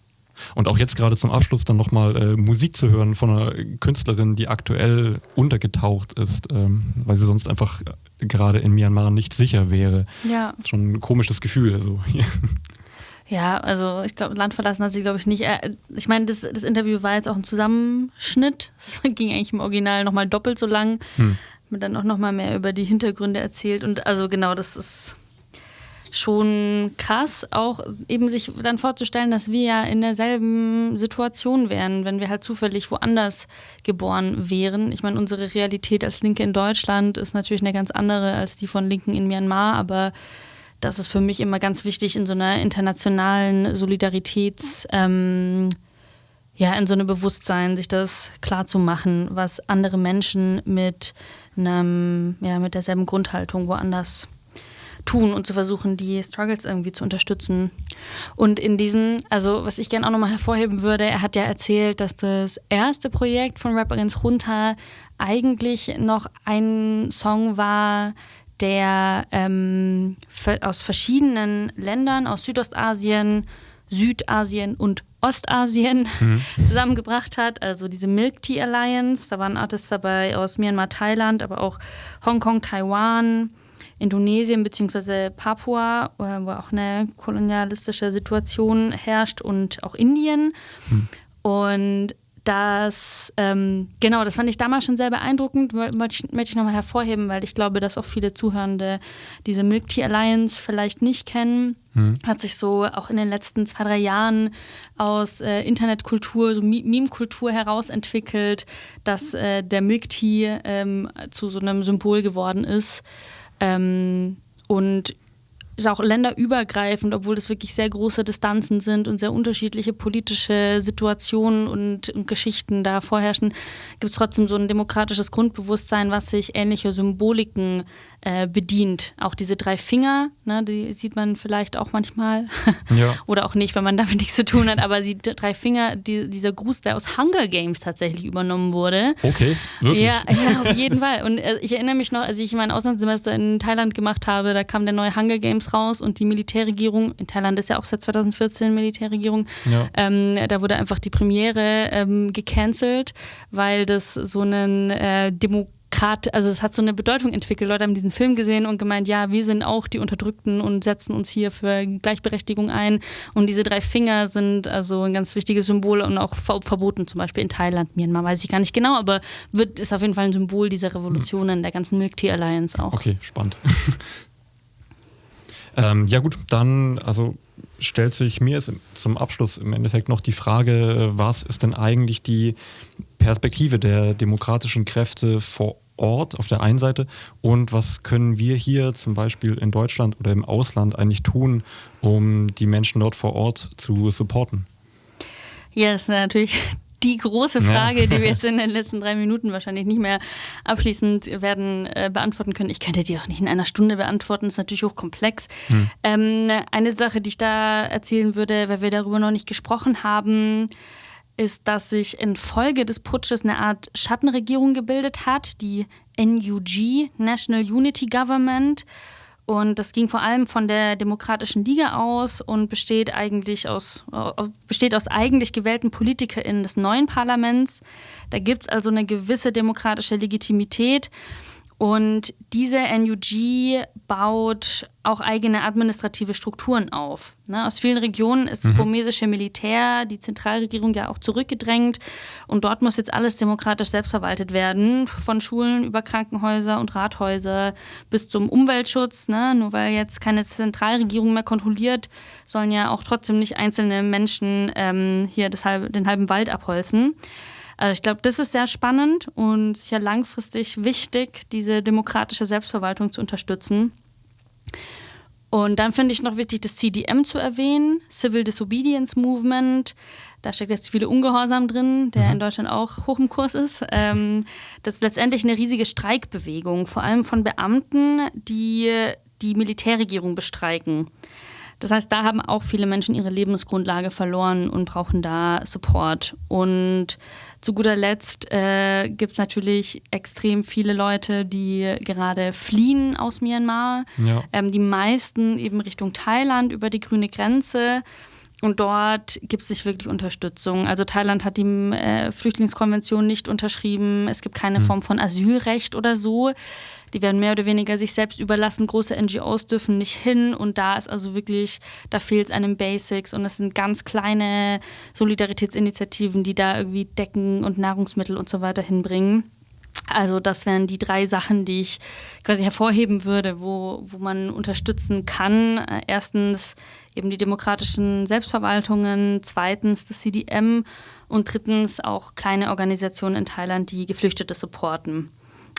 Und auch jetzt gerade zum Abschluss dann nochmal äh, Musik zu hören von einer Künstlerin, die aktuell untergetaucht ist, ähm, weil sie sonst einfach gerade in Myanmar nicht sicher wäre. Ja. Schon ein komisches Gefühl. Also. (laughs) Ja, also ich glaube, Land verlassen hat sie, glaube ich, nicht. Äh, ich meine, das, das, Interview war jetzt auch ein Zusammenschnitt. (laughs) Es ging eigentlich im Original nochmal doppelt so lang. Hm. Mir dann auch nochmal mehr über die Hintergründe erzählt. Und also genau, das ist schon krass, auch eben sich dann vorzustellen, dass wir ja in derselben Situation wären, wenn wir halt zufällig woanders geboren wären. Ich meine, unsere Realität als Linke in Deutschland ist natürlich eine ganz andere als die von Linken in Myanmar, aber das ist für mich immer ganz wichtig in so einer internationalen Solidaritäts- ähm, ja, in so einem Bewusstsein, sich das klar zu machen, was andere Menschen mit einem, ja, mit derselben Grundhaltung woanders tun und zu versuchen, die Struggles irgendwie zu unterstützen. Und in diesem, also was ich gerne auch nochmal hervorheben würde, er hat ja erzählt, dass das erste Projekt von Rapperin Junta eigentlich noch ein Song war, der ähm, aus verschiedenen Ländern, aus Südostasien, Südasien und Ostasien mhm. (laughs) zusammengebracht hat. Also diese Milk Tea Alliance, da waren Artists dabei aus Myanmar, Thailand, aber auch Hongkong, Taiwan, Indonesien bzw. Papua, wo auch eine kolonialistische Situation herrscht und auch Indien. Hm. Und das, ähm, genau, das fand ich damals schon sehr beeindruckend, möchte ich, möchte ich nochmal hervorheben, weil ich glaube, dass auch viele Zuhörende diese Milk Tea Alliance vielleicht nicht kennen. Mhm. Hat sich so auch in den letzten zwei, drei Jahren aus äh, Internetkultur, so Meme-Kultur heraus entwickelt, dass äh, der Milk Tea ähm, zu so einem Symbol geworden ist. Ähm, und ist auch länderübergreifend, obwohl das wirklich sehr große Distanzen sind und sehr unterschiedliche politische Situationen und, und Geschichten da vorherrschen, gibt es trotzdem so ein demokratisches Grundbewusstsein, was sich ähnliche Symboliken äh, bedient. Auch diese drei Finger, ne, die sieht man vielleicht auch manchmal. (laughs) Ja. Oder auch nicht, wenn man damit (laughs) nichts zu tun hat. Aber die drei Finger, die, dieser Gruß, der aus Hunger Games tatsächlich übernommen wurde. Okay, wirklich? Ja, ja auf jeden Fall. Und äh, ich erinnere mich noch, als ich mein Auslandssemester in Thailand gemacht habe, da kam der neue Hunger Games raus und die Militärregierung, in Thailand ist ja auch seit 2014 Militärregierung, ja. ähm, da wurde einfach die Premiere ähm, gecancelt, weil das so einen äh, Demo gerade, also es hat so eine Bedeutung entwickelt. Leute haben diesen Film gesehen und gemeint, ja, wir sind auch die Unterdrückten und setzen uns hier für Gleichberechtigung ein. Und diese drei Finger sind also ein ganz wichtiges Symbol und auch verboten, zum Beispiel in Thailand, Myanmar, weiß ich gar nicht genau, aber wird, ist auf jeden Fall ein Symbol dieser Revolutionen der ganzen Milk Tea Alliance auch. Okay, spannend. (laughs) ähm, ja gut, dann, also stellt sich mir zum Abschluss im Endeffekt noch die Frage, was ist denn eigentlich die Perspektive der demokratischen Kräfte vor Ort auf der einen Seite und was können wir hier zum Beispiel in Deutschland oder im Ausland eigentlich tun, um die Menschen dort vor Ort zu supporten? Ja, das ist natürlich die große Frage, ja. die wir jetzt in (laughs) den letzten drei Minuten wahrscheinlich nicht mehr abschließend werden äh, beantworten können. Ich könnte die auch nicht in einer Stunde beantworten, das ist natürlich hochkomplex. Hm. Ähm, eine Sache, die ich da erzählen würde, weil wir darüber noch nicht gesprochen haben, ist, dass sich infolge des Putsches eine Art Schattenregierung gebildet hat, die NUG, National Unity Government. Und das ging vor allem von der Demokratischen Liga aus und besteht eigentlich aus, besteht aus eigentlich gewählten PolitikerInnen des neuen Parlaments. Da gibt es also eine gewisse demokratische Legitimität. Und diese NUG baut auch eigene administrative Strukturen auf. Ne, aus vielen Regionen ist das Mhm. burmesische Militär, die Zentralregierung ja auch zurückgedrängt. Und dort muss jetzt alles demokratisch selbstverwaltet werden. Von Schulen über Krankenhäuser und Rathäuser bis zum Umweltschutz. Ne? Nur weil jetzt keine Zentralregierung mehr kontrolliert, sollen ja auch trotzdem nicht einzelne Menschen ähm, hier halbe, den halben Wald abholzen. Also ich glaube, das ist sehr spannend und sicher langfristig wichtig, diese demokratische Selbstverwaltung zu unterstützen. Und dann finde ich noch wichtig, das CDM zu erwähnen, Civil Disobedience Movement. Da steckt jetzt viele Ungehorsam drin, der in Deutschland auch hoch im Kurs ist. Ähm, das ist letztendlich eine riesige Streikbewegung, vor allem von Beamten, die die Militärregierung bestreiken. Das heißt, da haben auch viele Menschen ihre Lebensgrundlage verloren und brauchen da Support. Und zu guter Letzt äh, gibt es natürlich extrem viele Leute, die gerade fliehen aus Myanmar. Ja. Ähm, die meisten eben Richtung Thailand über die grüne Grenze. Und dort gibt es nicht wirklich Unterstützung. Also Thailand hat die äh, Flüchtlingskonvention nicht unterschrieben. Es gibt keine Hm. Form von Asylrecht oder so. Die werden mehr oder weniger sich selbst überlassen. Große NGOs dürfen nicht hin. Und da ist also wirklich, da fehlt es an den Basics. Und es sind ganz kleine Solidaritätsinitiativen, die da irgendwie Decken und Nahrungsmittel und so weiter hinbringen. Also das wären die drei Sachen, die ich quasi hervorheben würde, wo, wo man unterstützen kann. Äh, Erstens eben die demokratischen Selbstverwaltungen, zweitens das CDM und drittens auch kleine Organisationen in Thailand, die Geflüchtete supporten.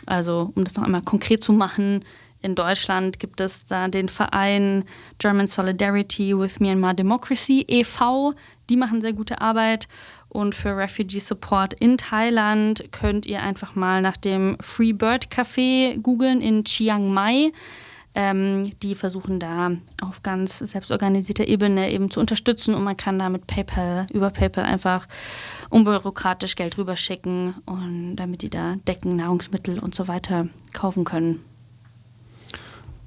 Also um das noch einmal konkret zu machen, in Deutschland gibt es da den Verein German Solidarity with Myanmar Democracy e.V. Die machen sehr gute Arbeit. Und für Refugee Support in Thailand könnt ihr einfach mal nach dem Free Bird Café googeln in Chiang Mai. Ähm, die versuchen da auf ganz selbstorganisierter Ebene eben zu unterstützen und man kann da mit PayPal, über PayPal einfach unbürokratisch Geld rüberschicken und damit die da Decken, Nahrungsmittel und so weiter kaufen können.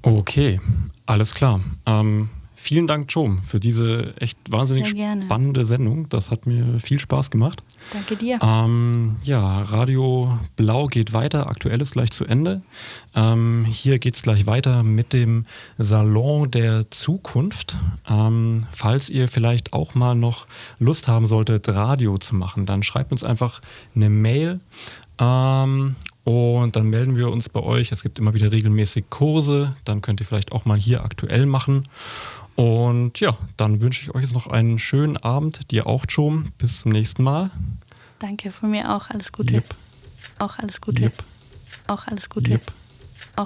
Okay, alles klar. Ähm, vielen Dank, Chom, für diese echt wahnsinnig spannende Sendung. Das hat mir viel Spaß gemacht. Danke dir. Ähm, ja, Radio Blau geht weiter. Aktuell ist gleich zu Ende. Ähm, hier geht es gleich weiter mit dem Salon der Zukunft. Ähm, falls ihr vielleicht auch mal noch Lust haben solltet, Radio zu machen, dann schreibt uns einfach eine Mail. Ähm, und dann melden wir uns bei euch. Es gibt immer wieder regelmäßig Kurse. Dann könnt ihr vielleicht auch mal hier aktuell machen. Und ja, dann wünsche ich euch jetzt noch einen schönen Abend. Dir auch, Chom. Bis zum nächsten Mal. Danke, von mir auch alles Gute. Yep. Auch alles Gute. Yep. Auch alles Gute. Yep.